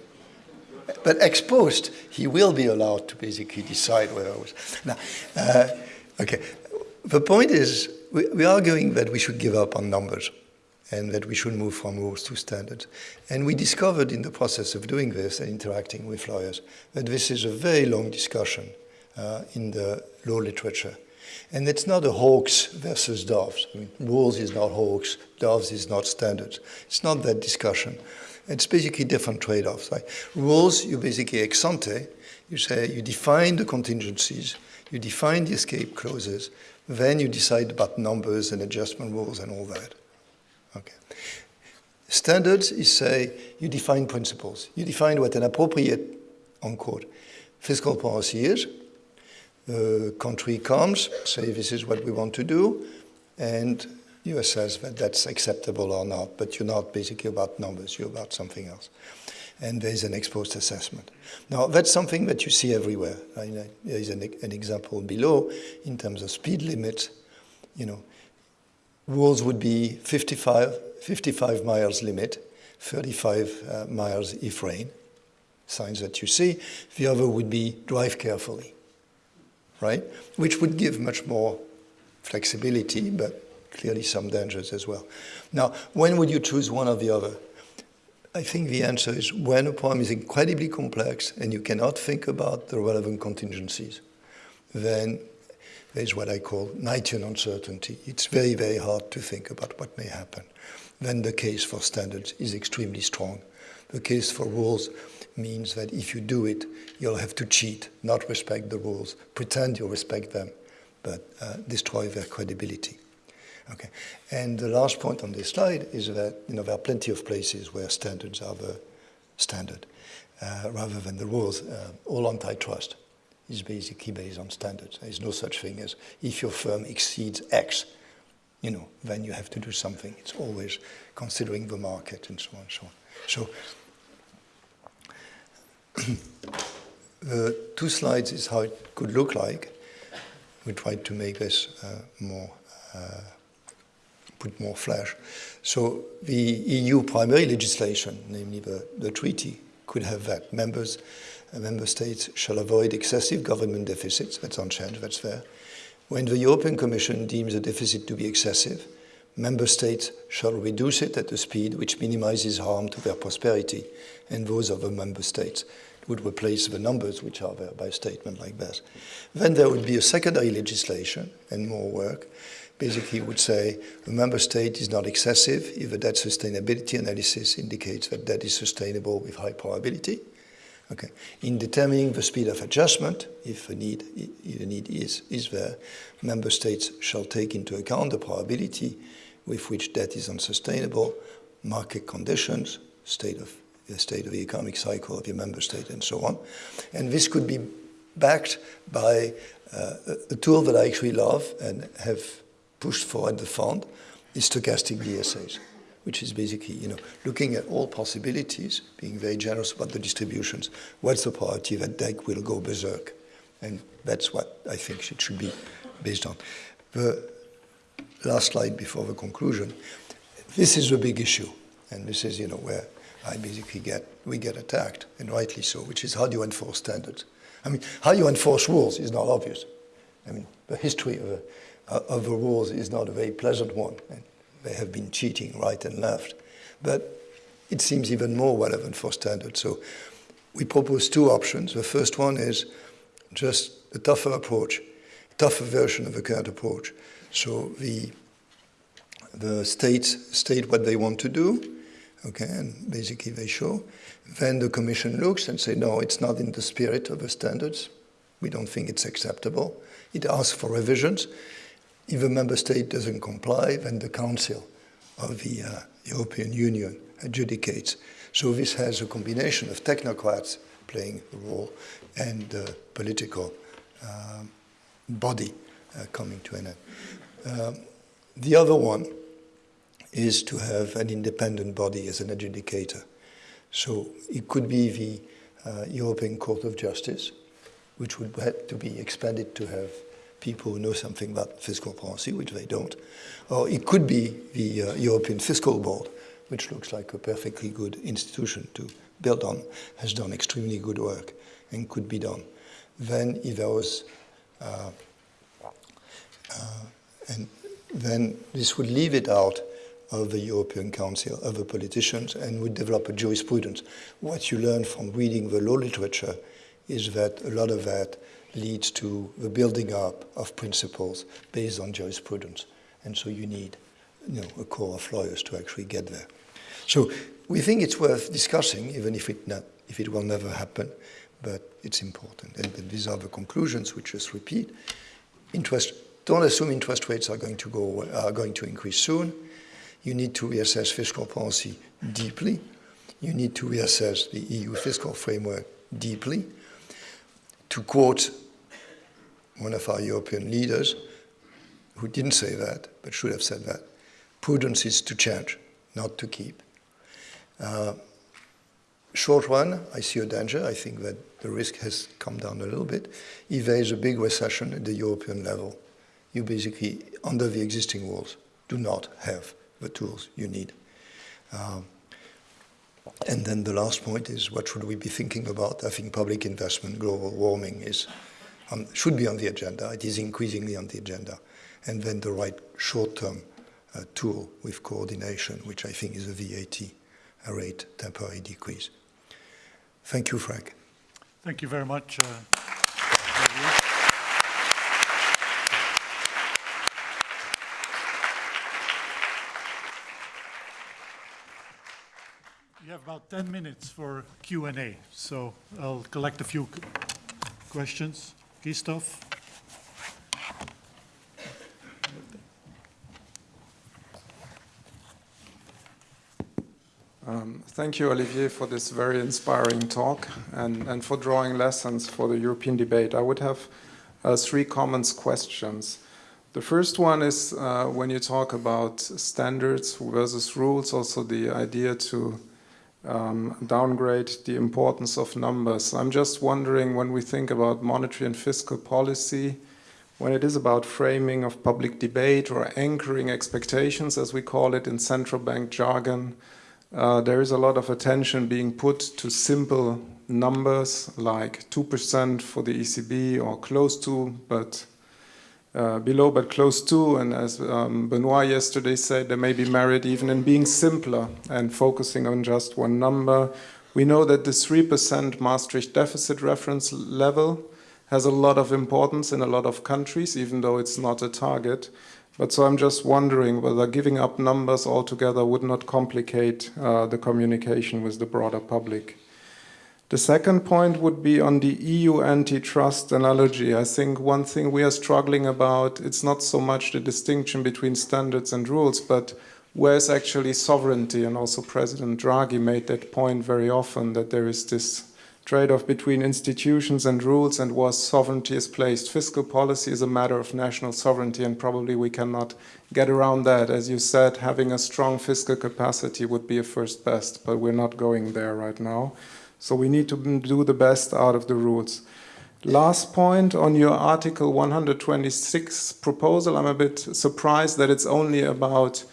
But ex post, he will be allowed to basically decide whether I was. Now, uh, okay. The point is, we, we are arguing that we should give up on numbers and that we should move from rules to standards. And we discovered in the process of doing this and interacting with lawyers that this is a very long discussion uh, in the law literature. And it's not a Hawkes versus Doves. I mean, rules is not hawks, Doves is not standards. It's not that discussion. It's basically different trade-offs. Right? Rules, you basically ex ante, you say you define the contingencies, you define the escape clauses, then you decide about numbers and adjustment rules and all that. Okay. Standards is say you define principles. You define what an appropriate, unquote, fiscal policy is. The country comes, say this is what we want to do, and you assess that that's acceptable or not, but you're not basically about numbers, you're about something else. And there's an ex post assessment. Now, that's something that you see everywhere. There is an, an example below in terms of speed limits. You know, rules would be 55, 55 miles limit, 35 uh, miles if rain, signs that you see. The other would be drive carefully, right? Which would give much more flexibility, but clearly some dangers as well. Now, when would you choose one or the other? I think the answer is when a problem is incredibly complex and you cannot think about the relevant contingencies, then there's what I call Knightian uncertainty. It's very, very hard to think about what may happen. Then the case for standards is extremely strong. The case for rules means that if you do it, you'll have to cheat, not respect the rules, pretend you respect them, but uh, destroy their credibility. Okay. And the last point on this slide is that you know there are plenty of places where standards are the standard uh, rather than the rules. Uh, all antitrust is basically based on standards. There is no such thing as if your firm exceeds X, you know, then you have to do something. It's always considering the market and so on and so on. So [CLEARS THROAT] the two slides is how it could look like. We tried to make this uh, more uh, put more flesh. So the EU primary legislation, namely the, the treaty, could have that. Members, member states shall avoid excessive government deficits. That's unchanged, that's fair. When the European Commission deems a deficit to be excessive, member states shall reduce it at a speed which minimizes harm to their prosperity and those of the member states. It would replace the numbers which are there by a statement like that. Then there would be a secondary legislation and more work basically would say a member state is not excessive if the debt sustainability analysis indicates that debt is sustainable with high probability. Okay. In determining the speed of adjustment, if a need, if need is, is there, member states shall take into account the probability with which debt is unsustainable, market conditions, state of the state of the economic cycle of your member state, and so on. And this could be backed by uh, a tool that I actually love and have pushed for at the fund is stochastic DSAs, which is basically, you know, looking at all possibilities, being very generous about the distributions. What's the probability that debt will go berserk? And that's what I think it should be based on. The last slide before the conclusion. This is a big issue, and this is, you know, where I basically get, we get attacked, and rightly so, which is how do you enforce standards? I mean, how you enforce rules is not obvious. I mean, the history of, a, of the rules is not a very pleasant one, and they have been cheating right and left. But it seems even more relevant for standards. So we propose two options. The first one is just a tougher approach, tougher version of the current approach. So the the states state what they want to do, okay, and basically they show. Then the commission looks and say, no, it's not in the spirit of the standards. We don't think it's acceptable. It asks for revisions. If a member state doesn't comply, then the Council of the uh, European Union adjudicates. So this has a combination of technocrats playing a role and the political um, body uh, coming to an end. Um, the other one is to have an independent body as an adjudicator. So it could be the uh, European Court of Justice, which would have to be expanded to have people who know something about fiscal policy, which they don't. Or it could be the uh, European Fiscal Board, which looks like a perfectly good institution to build on, has done extremely good work and could be done. Then if there was, uh, uh, and then this would leave it out of the European Council, of the politicians, and would develop a jurisprudence. What you learn from reading the law literature is that a lot of that leads to the building up of principles based on jurisprudence. And so you need you know, a core of lawyers to actually get there. So we think it's worth discussing, even if it, not, if it will never happen, but it's important. And these are the conclusions, which just repeat. Interest, don't assume interest rates are going to, go, are going to increase soon. You need to reassess fiscal policy deeply. You need to reassess the EU fiscal framework deeply. To quote one of our European leaders, who didn't say that, but should have said that, prudence is to change, not to keep. Uh, short run, I see a danger. I think that the risk has come down a little bit. If there is a big recession at the European level, you basically, under the existing rules, do not have the tools you need. Um, and then the last point is what should we be thinking about? I think public investment, global warming is should be on the agenda. It is increasingly on the agenda. And then the right short-term uh, tool with coordination, which I think is a VAT a rate temporary decrease. Thank you, Frank. Thank you very much. Uh, You have about 10 minutes for Q&A, so I'll collect a few questions. Christophe? Um, thank you, Olivier, for this very inspiring talk and, and for drawing lessons for the European debate. I would have uh, three comments questions. The first one is uh, when you talk about standards versus rules, also the idea to um, downgrade the importance of numbers. I'm just wondering when we think about monetary and fiscal policy, when it is about framing of public debate or anchoring expectations, as we call it in central bank jargon, uh, there is a lot of attention being put to simple numbers like 2% for the ECB or close to, but uh, below but close to, and as um, Benoit yesterday said, there may be merit even in being simpler and focusing on just one number. We know that the 3% Maastricht deficit reference level has a lot of importance in a lot of countries, even though it's not a target. But so I'm just wondering whether giving up numbers altogether would not complicate uh, the communication with the broader public. The second point would be on the EU antitrust analogy. I think one thing we are struggling about, it's not so much the distinction between standards and rules, but where is actually sovereignty? And also President Draghi made that point very often, that there is this trade-off between institutions and rules and where sovereignty is placed. Fiscal policy is a matter of national sovereignty and probably we cannot get around that. As you said, having a strong fiscal capacity would be a first best, but we're not going there right now. So we need to do the best out of the rules. Last point on your Article 126 proposal, I'm a bit surprised that it's only about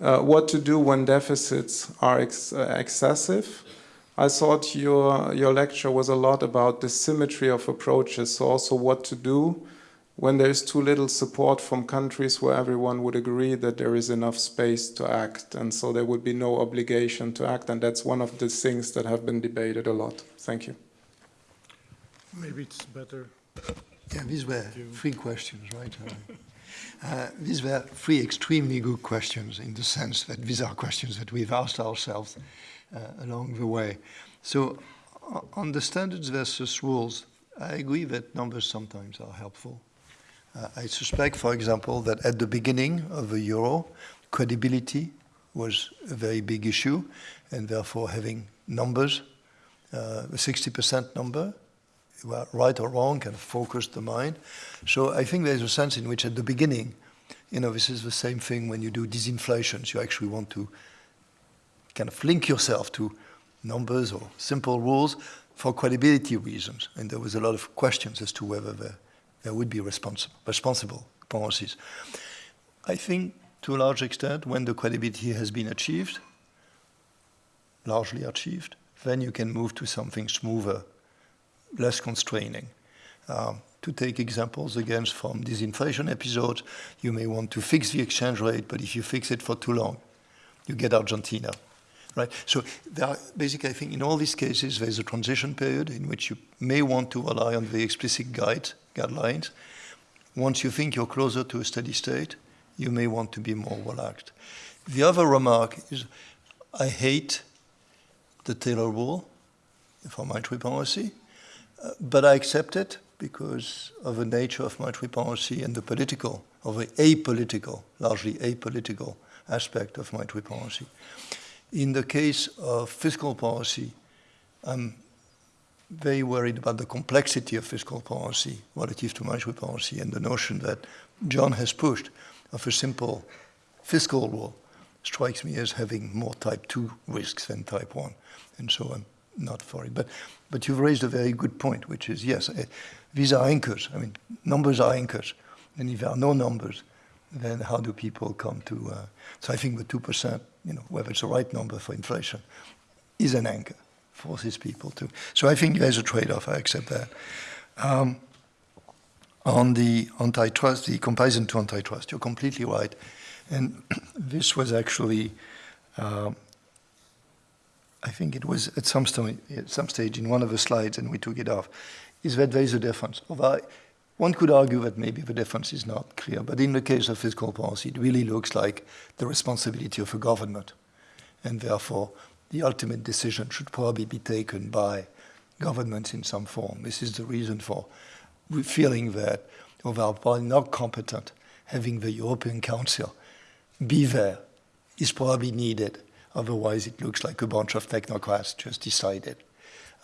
uh, what to do when deficits are ex uh, excessive. I thought your, your lecture was a lot about the symmetry of approaches, so also what to do when there is too little support from countries where everyone would agree that there is enough space to act, and so there would be no obligation to act, and that's one of the things that have been debated a lot. Thank you. Maybe it's better. Yeah, these were three questions, right? [LAUGHS] Uh, these were three extremely good questions in the sense that these are questions that we've asked ourselves uh, along the way. So, on the standards versus rules, I agree that numbers sometimes are helpful. Uh, I suspect, for example, that at the beginning of the euro, credibility was a very big issue, and therefore having numbers, uh, a 60% number, right or wrong, kind of focused the mind. So I think there's a sense in which at the beginning, you know, this is the same thing when you do disinflations. You actually want to kind of link yourself to numbers or simple rules for credibility reasons. And there was a lot of questions as to whether there, there would be responsible, responsible policies. I think to a large extent, when the credibility has been achieved, largely achieved, then you can move to something smoother, less constraining. Um, to take examples again from this inflation episode, you may want to fix the exchange rate, but if you fix it for too long, you get Argentina, right? So basically, I think in all these cases, there's a transition period in which you may want to rely on the explicit guide, guidelines. Once you think you're closer to a steady state, you may want to be more relaxed. The other remark is, I hate the Taylor rule for monetary policy, uh, but I accept it because of the nature of monetary policy and the political, of the apolitical, largely apolitical aspect of monetary policy. In the case of fiscal policy, I'm very worried about the complexity of fiscal policy relative to monetary policy and the notion that John has pushed of a simple fiscal rule strikes me as having more type 2 risks than type 1. And so I'm not for it. But, but you've raised a very good point, which is yes, uh, these are anchors. I mean, numbers are anchors. And if there are no numbers, then how do people come to? Uh, so I think the 2%, you know, whether it's the right number for inflation, is an anchor, forces people to. So I think there's a trade off, I accept that. Um, on the antitrust, the comparison to antitrust, you're completely right. And [CLEARS THROAT] this was actually, um, I think it was at some, st- at some stage in one of the slides, and we took it off, is that there is a difference. Although one could argue that maybe the difference is not clear, but in the case of fiscal policy, it really looks like the responsibility of a government, and therefore the ultimate decision should probably be taken by governments in some form. This is the reason for feeling that, although probably not competent, having the European Council be there is probably needed. Otherwise, it looks like a bunch of technocrats just decided.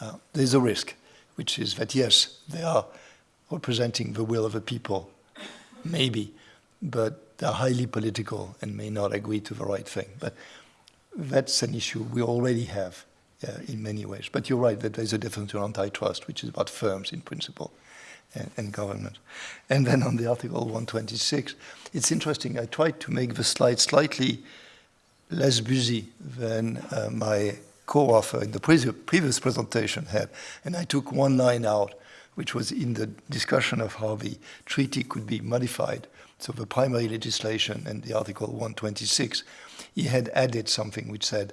Uh, there's a risk, which is that yes, they are representing the will of the people, maybe, but they're highly political and may not agree to the right thing. But that's an issue we already have uh, in many ways. But you're right that there's a difference in antitrust, which is about firms in principle and, and government. And then on the Article 126, it's interesting. I tried to make the slide slightly less busy than uh, my co-author in the pre- previous presentation had, and I took one line out, which was in the discussion of how the treaty could be modified. So the primary legislation and the Article 126, he had added something which said,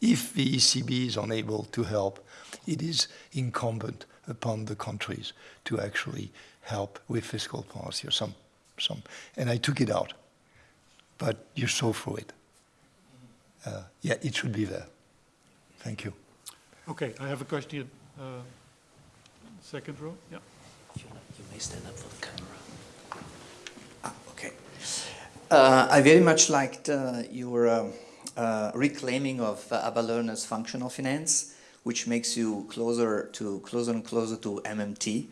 if the ECB is unable to help, it is incumbent upon the countries to actually help with fiscal policy or some, some. And I took it out, but you saw through it. Uh, yeah, it should be there. Thank you. Okay, I have a question. Uh, second row, yeah. You you may stand up for the camera. Ah, okay. Uh, I very much liked uh, your um, uh, reclaiming of uh, Abba Lerner's functional finance, which makes you closer to closer and closer to MMT,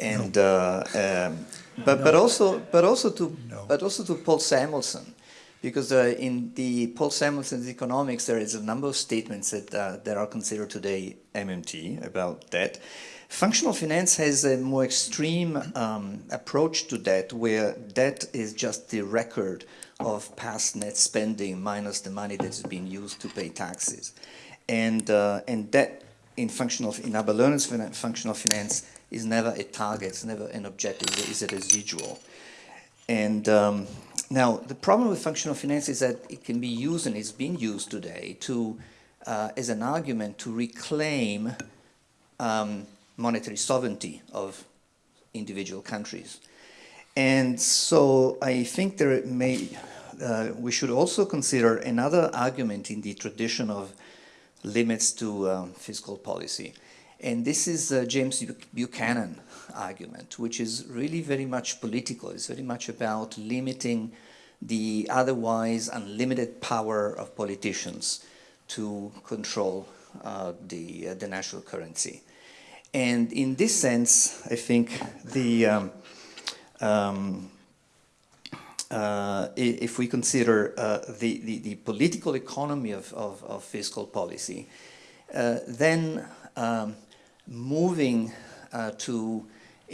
and uh, um, but but also but also to No. but also to Paul Samuelson, because uh, in the Paul Samuelson's economics, there is a number of statements that, uh, that are considered today MMT about that. Functional finance has a more extreme um, approach to debt, where debt is just the record of past net spending minus the money that is being used to pay taxes. And, uh, and debt in functional, in Abba Lerner's functional finance is never a target, it's never an objective, it's a residual. And um, now, the problem with functional finance is that it can be used, and it's being used today, to, uh, as an argument to reclaim um, monetary sovereignty of individual countries. And so I think there may, uh, we should also consider another argument in the tradition of limits to um, fiscal policy. And this is uh, James Buchanan argument, which is really very much political. It's very much about limiting the otherwise unlimited power of politicians to control uh, the, uh, the national currency. And in this sense, I think the, um, um, uh, if we consider uh, the, the, the, political economy of, of, of fiscal policy, uh, then um, moving uh, to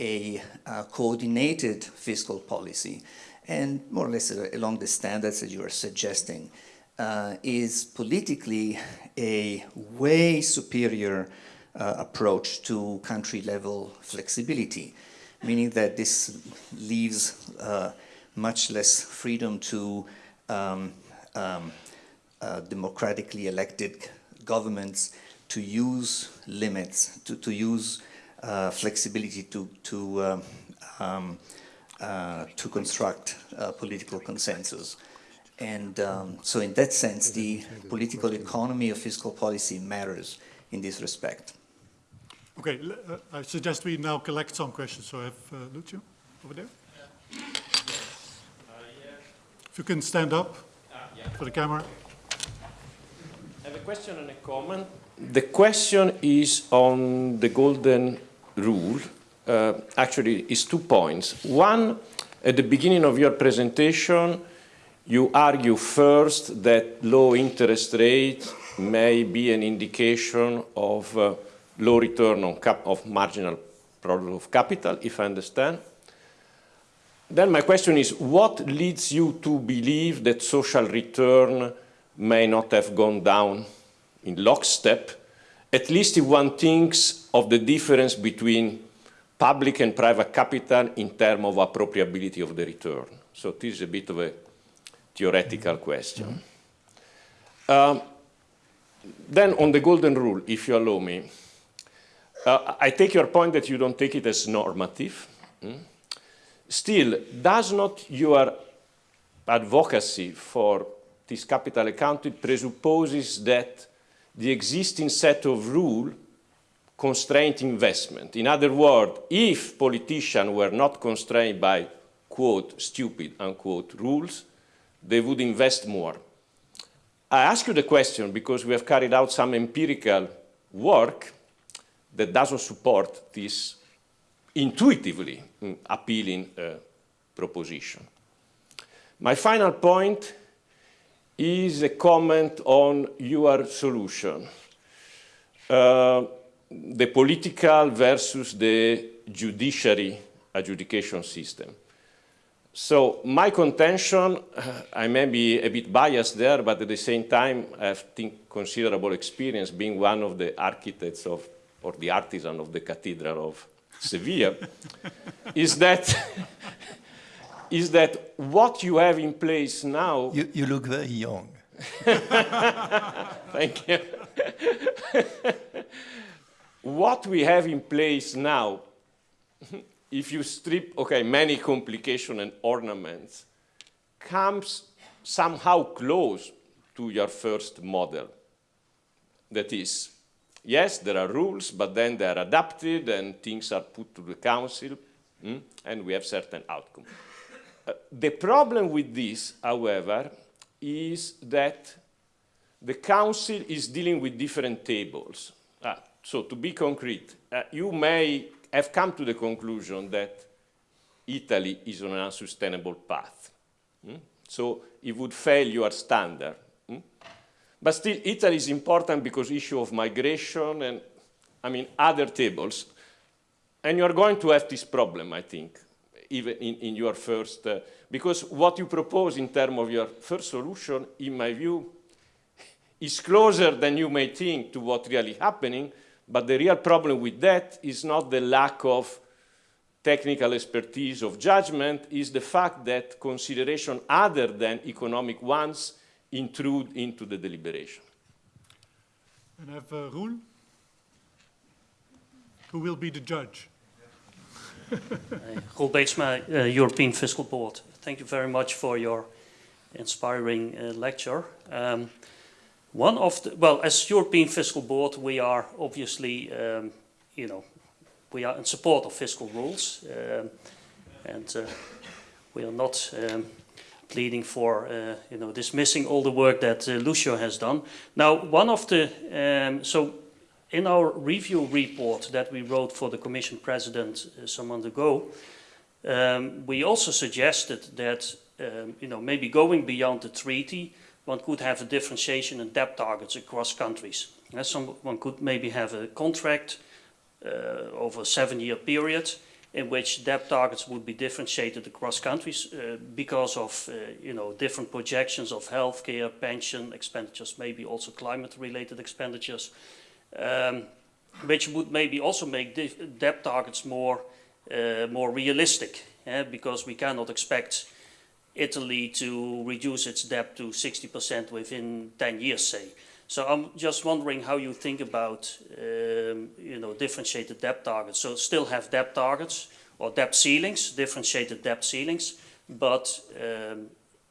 a coordinated fiscal policy, and more or less along the standards that you are suggesting, uh, is politically a way superior uh, approach to country level flexibility, meaning that this leaves uh, much less freedom to um, um, uh, democratically elected governments to use limits, to, to use uh, flexibility to, to, um, um uh, to construct political consensus. And um, so in that sense, the political economy of fiscal policy matters in this respect. Okay, uh, I suggest we now collect some questions. So I have uh, Lucio over there. Yeah. If you can stand up yeah. for the camera. I have a question and a comment. The question is on the golden rule. Uh, actually, is two points. One, at the beginning of your presentation, you argue first that low interest rate may be an indication of uh, low return on cap of marginal product of capital, if I understand. Then my question is, what leads you to believe that social return may not have gone down in lockstep, at least if one thinks of the difference between public and private capital in terms of appropriability of the return. So this is a bit of a theoretical question. -hmm. um, then on the golden rule, if you allow me, uh, I take your point that you don't take it as normative. Mm? Still, does not your advocacy for this capital accounting presupposes that the existing set of rules constrain investment? In other words, if politicians were not constrained by, quote, stupid, unquote, rules, they would invest more. I ask you the question because we have carried out some empirical work that doesn't support this intuitively mm, appealing uh, proposition. My final point is a comment on your solution. Uh, the political versus the judiciary adjudication system. So my contention, I may be a bit biased there, but at the same time, I have think, considerable experience being one of the architects of or the artisan of the Cathedral of Seville, [LAUGHS] is that is that what you have in place now. [LAUGHS] You, you look very young. [LAUGHS] Thank you. what we have in place now, if you strip, okay, many complications and ornaments, comes somehow close to your first model. That is, yes, there are rules, but then they are adapted and things are put to the council, mm, and we have certain outcome. The problem with this, however, is that the council is dealing with different tables. Uh, so to be concrete, uh, you may have come to the conclusion that Italy is on an unsustainable path. Mm? So it would fail your standard. hmm? But still, Italy is important because issue of migration and, I mean, other tables. And you are going to have this problem, I think, even in, in your first, uh, because what you propose in terms of your first solution, in my view, is closer than you may think to what really happening, but the real problem with that is not the lack of technical expertise of judgment, is the fact that consideration other than economic ones intrude into the deliberation. And I have uh, Roel, who will be the judge. Roel uh, European Fiscal Board. Thank you very much for your inspiring uh, lecture. Um, one of the, well, as European Fiscal Board, we are obviously, um, you know, we are in support of fiscal rules, um, and uh, we are not um, pleading for, uh, you know, dismissing all the work that uh, Lucio has done. Now, one of the, um, so in our review report that we wrote for the Commission President uh, some months ago, um, we also suggested that, um, you know, maybe going beyond the treaty, one could have a differentiation in debt targets across countries. Uh, some, one could maybe have a contract uh, over a seven-year period in which debt targets would be differentiated across countries uh, because of, uh, you know, different projections of healthcare, pension expenditures, maybe also climate-related expenditures um, which would maybe also make debt targets more uh, more realistic, eh, because we cannot expect Italy to reduce its debt to 60% within 10 years, say. So I'm just wondering how you think about, um, you know, differentiated debt targets. So still have debt targets or debt ceilings, differentiated debt ceilings, but um,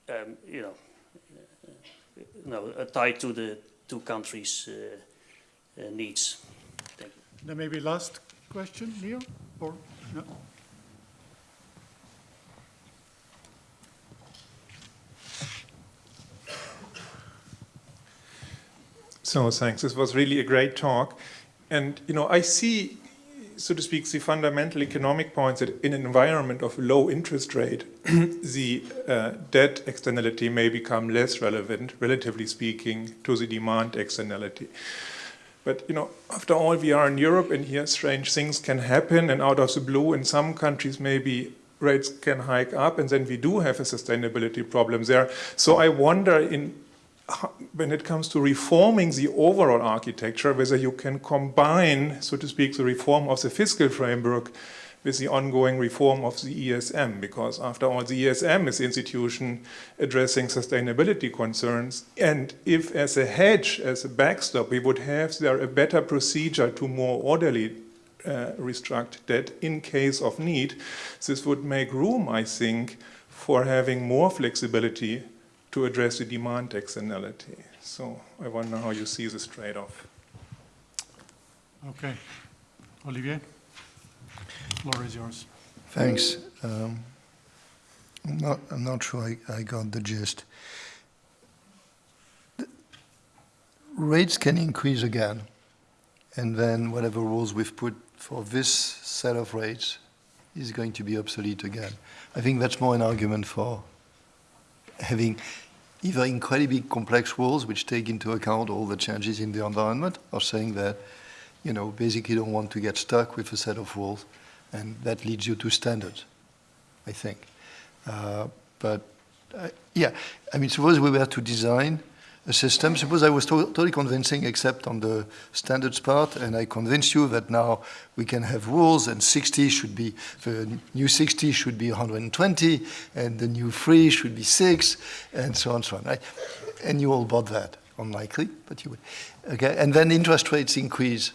um, you know, uh, no, uh, tied to the two countries' uh, needs. Thank you. Then maybe last question, Neil, or, no? So thanks. This was really a great talk. And, you know, I see, so to speak, the fundamental economic points that in an environment of low interest rate, [CLEARS THROAT] the uh, debt externality may become less relevant, relatively speaking, to the demand externality. But, you know, after all, we are in Europe and here strange things can happen and out of the blue in some countries maybe rates can hike up and then we do have a sustainability problem there. So I wonder in when it comes to reforming the overall architecture, whether you can combine, so to speak, the reform of the fiscal framework with the ongoing reform of the ESM, because after all, the ESM is institution addressing sustainability concerns. And if, as a hedge, as a backstop, we would have there a better procedure to more orderly uh, restruct debt in case of need, this would make room, I think, for having more flexibility to address the demand externality. So I wonder how you see this trade-off. Okay. Olivier? Floor is yours. Thanks. Um, I'm not, I'm not sure I, I got the gist. The rates can increase again, and then whatever rules we've put for this set of rates is going to be obsolete again. I think that's more an argument for having either incredibly complex rules which take into account all the changes in the environment, or saying that, you know, basically don't want to get stuck with a set of rules and that leads you to standards, I think. Uh, but uh, yeah, I mean, suppose we were to design a system, suppose I was to totally convincing except on the standards part, and I convinced you that now we can have rules and 60 should be, the new 60 should be 120, and the new 3 should be 6, and so on and so on, right? And you all bought that, unlikely, but you would. Okay, and then interest rates increase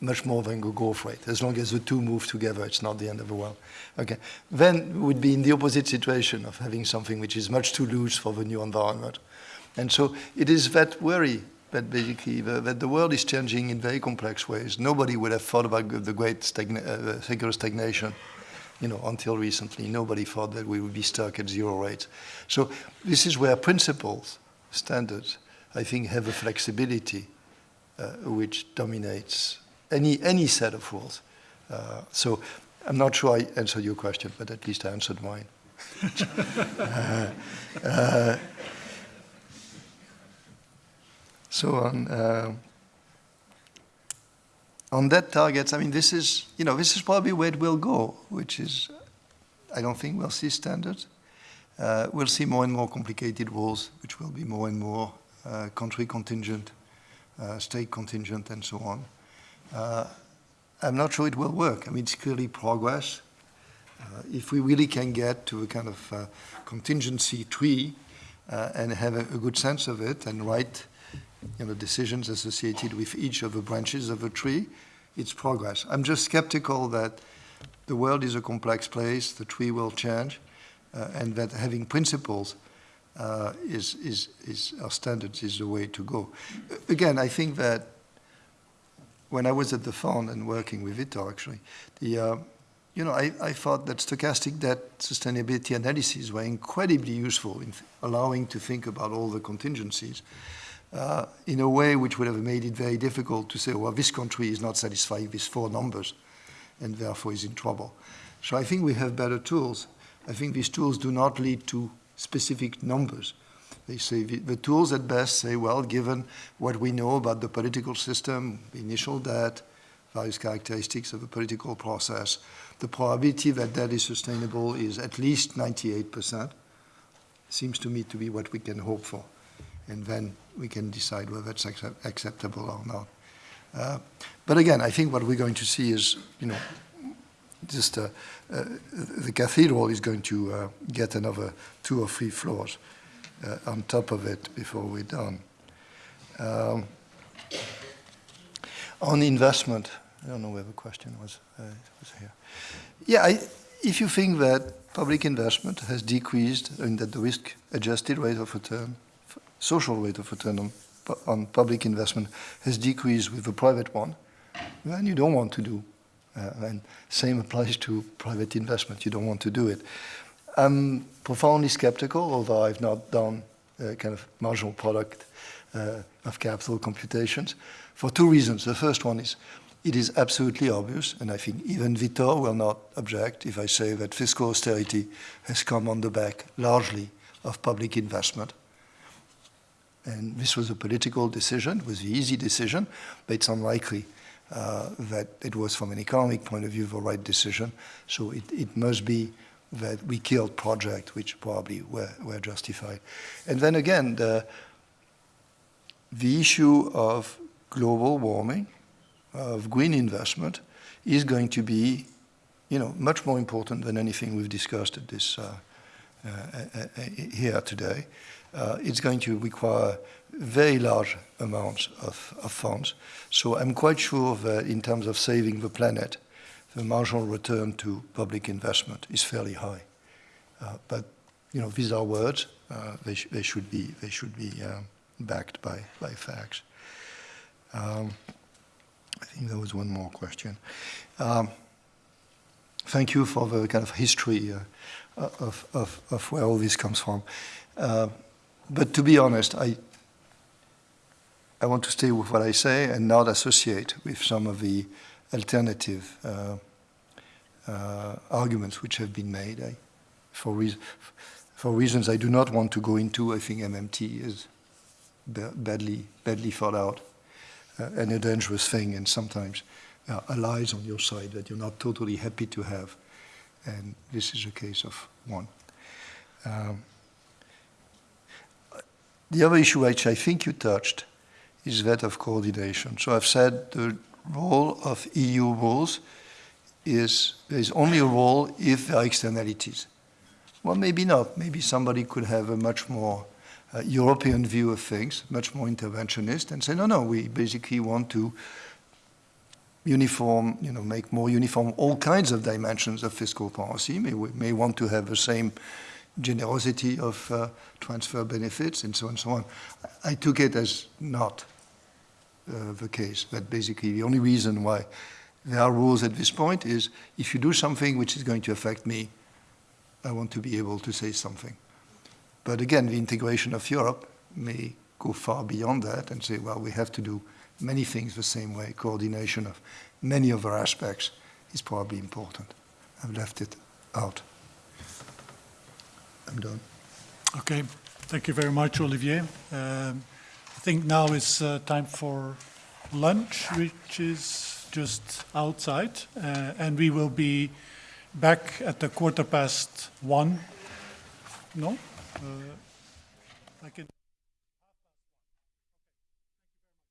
much more than the growth rate. As long as the two move together, it's not the end of the world. Okay. Then we would be in the opposite situation of having something which is much too loose for the new environment. And so it is that worry that basically the, that the world is changing in very complex ways. Nobody would have thought about the great stagna- uh, secular stagnation, you know, until recently. Nobody thought that we would be stuck at zero rates. So this is where principles, standards, I think have a flexibility uh, which dominates any, any set of rules. Uh, so I'm not sure I answered your question, but at least I answered mine. [LAUGHS] Uh, uh, so on uh, on debt targets, I mean, this is you know this is probably where it will go, which is I don't think we'll see standards. Uh, we'll see more and more complicated rules, which will be more and more uh, country contingent, state contingent, and so on. Uh, I'm not sure it will work. I mean, it's clearly progress. Uh, if we really can get to a kind of uh, contingency tree uh, and have a, a, good sense of it and write you know, decisions associated with each of the branches of a tree, it's progress. I'm just skeptical that the world is a complex place, the tree will change, uh, and that having principles uh, is, is, is our standards is the way to go. Again, I think that when I was at the fund and working with Vitor, actually, the, uh, you know, I, I thought that stochastic debt sustainability analyses were incredibly useful in allowing to think about all the contingencies uh, in a way which would have made it very difficult to say, well, this country is not satisfied with four numbers and therefore is in trouble. So I think we have better tools. I think these tools do not lead to specific numbers. They say the, tools at best say, well, given what we know about the political system, initial debt, various characteristics of the political process, the probability that that is sustainable is at least 98%. Seems to me to be what we can hope for. And then we can decide whether it's accept acceptable or not. Uh, but again, I think what we're going to see is, you know, just uh, uh, the cathedral is going to uh, get another two or three floors uh, on top of it before we're done. Um, on investment, I don't know where the question was, uh, was here. Yeah, I, if you think that public investment has decreased and that the risk-adjusted rate of return, social rate of return on, on public investment has decreased with the private one, then you don't want to do. Uh, and same applies to private investment. You don't want to do it. I'm profoundly skeptical, although I've not done uh, kind of marginal product uh, of capital computations, for two reasons. The first one is it is absolutely obvious, and I think even Vitor will not object if I say that fiscal austerity has come on the back largely of public investment. And this was a political decision, it was the easy decision, but it's unlikely uh, that it was from an economic point of view the right decision. So it, it must be that we killed projects which probably were, were justified. And then again, the, the issue of global warming, of green investment, is going to be, you know, much more important than anything we've discussed at this uh, uh, uh, uh here today. Uh, it's going to require very large amounts of, of funds. So I'm quite sure that in terms of saving the planet, the marginal return to public investment is fairly high. Uh, but you know, these are words. Uh, they, sh they, should be they should be um, backed by by facts. Um, I think there was one more question. Um, thank you for the kind of history uh, of, of, of, where all this comes from. Uh, but to be honest, I I want to stay with what I say and not associate with some of the alternative uh, uh, arguments which have been made. I, for, re for, reasons I do not want to go into, I think MMT is badly, badly thought out uh, and a dangerous thing, and sometimes uh, allies on your side that you're not totally happy to have. And this is a case of one. Um, the other issue which I think you touched is that of coordination. So I've said the role of EU rules is there is only a role if there are externalities. Well, maybe not. Maybe somebody could have a much more uh, European view of things, much more interventionist, and say, no, no, we basically want to uniform, you know, make more uniform all kinds of dimensions of fiscal policy. May, we may want to have the same generosity of uh, transfer benefits and so on and so on. I took it as not uh, the case, that basically the only reason why there are rules at this point is if you do something which is going to affect me, I want to be able to say something. But again, the integration of Europe may go far beyond that and say, well, we have to do many things the same way. Coordination of many other aspects is probably important. I've left it out. I'm done. Okay, thank you very much, Olivier. Um, I think now is uh, time for lunch, which is just outside, uh, and we will be back at the quarter past one. No? Uh, I can.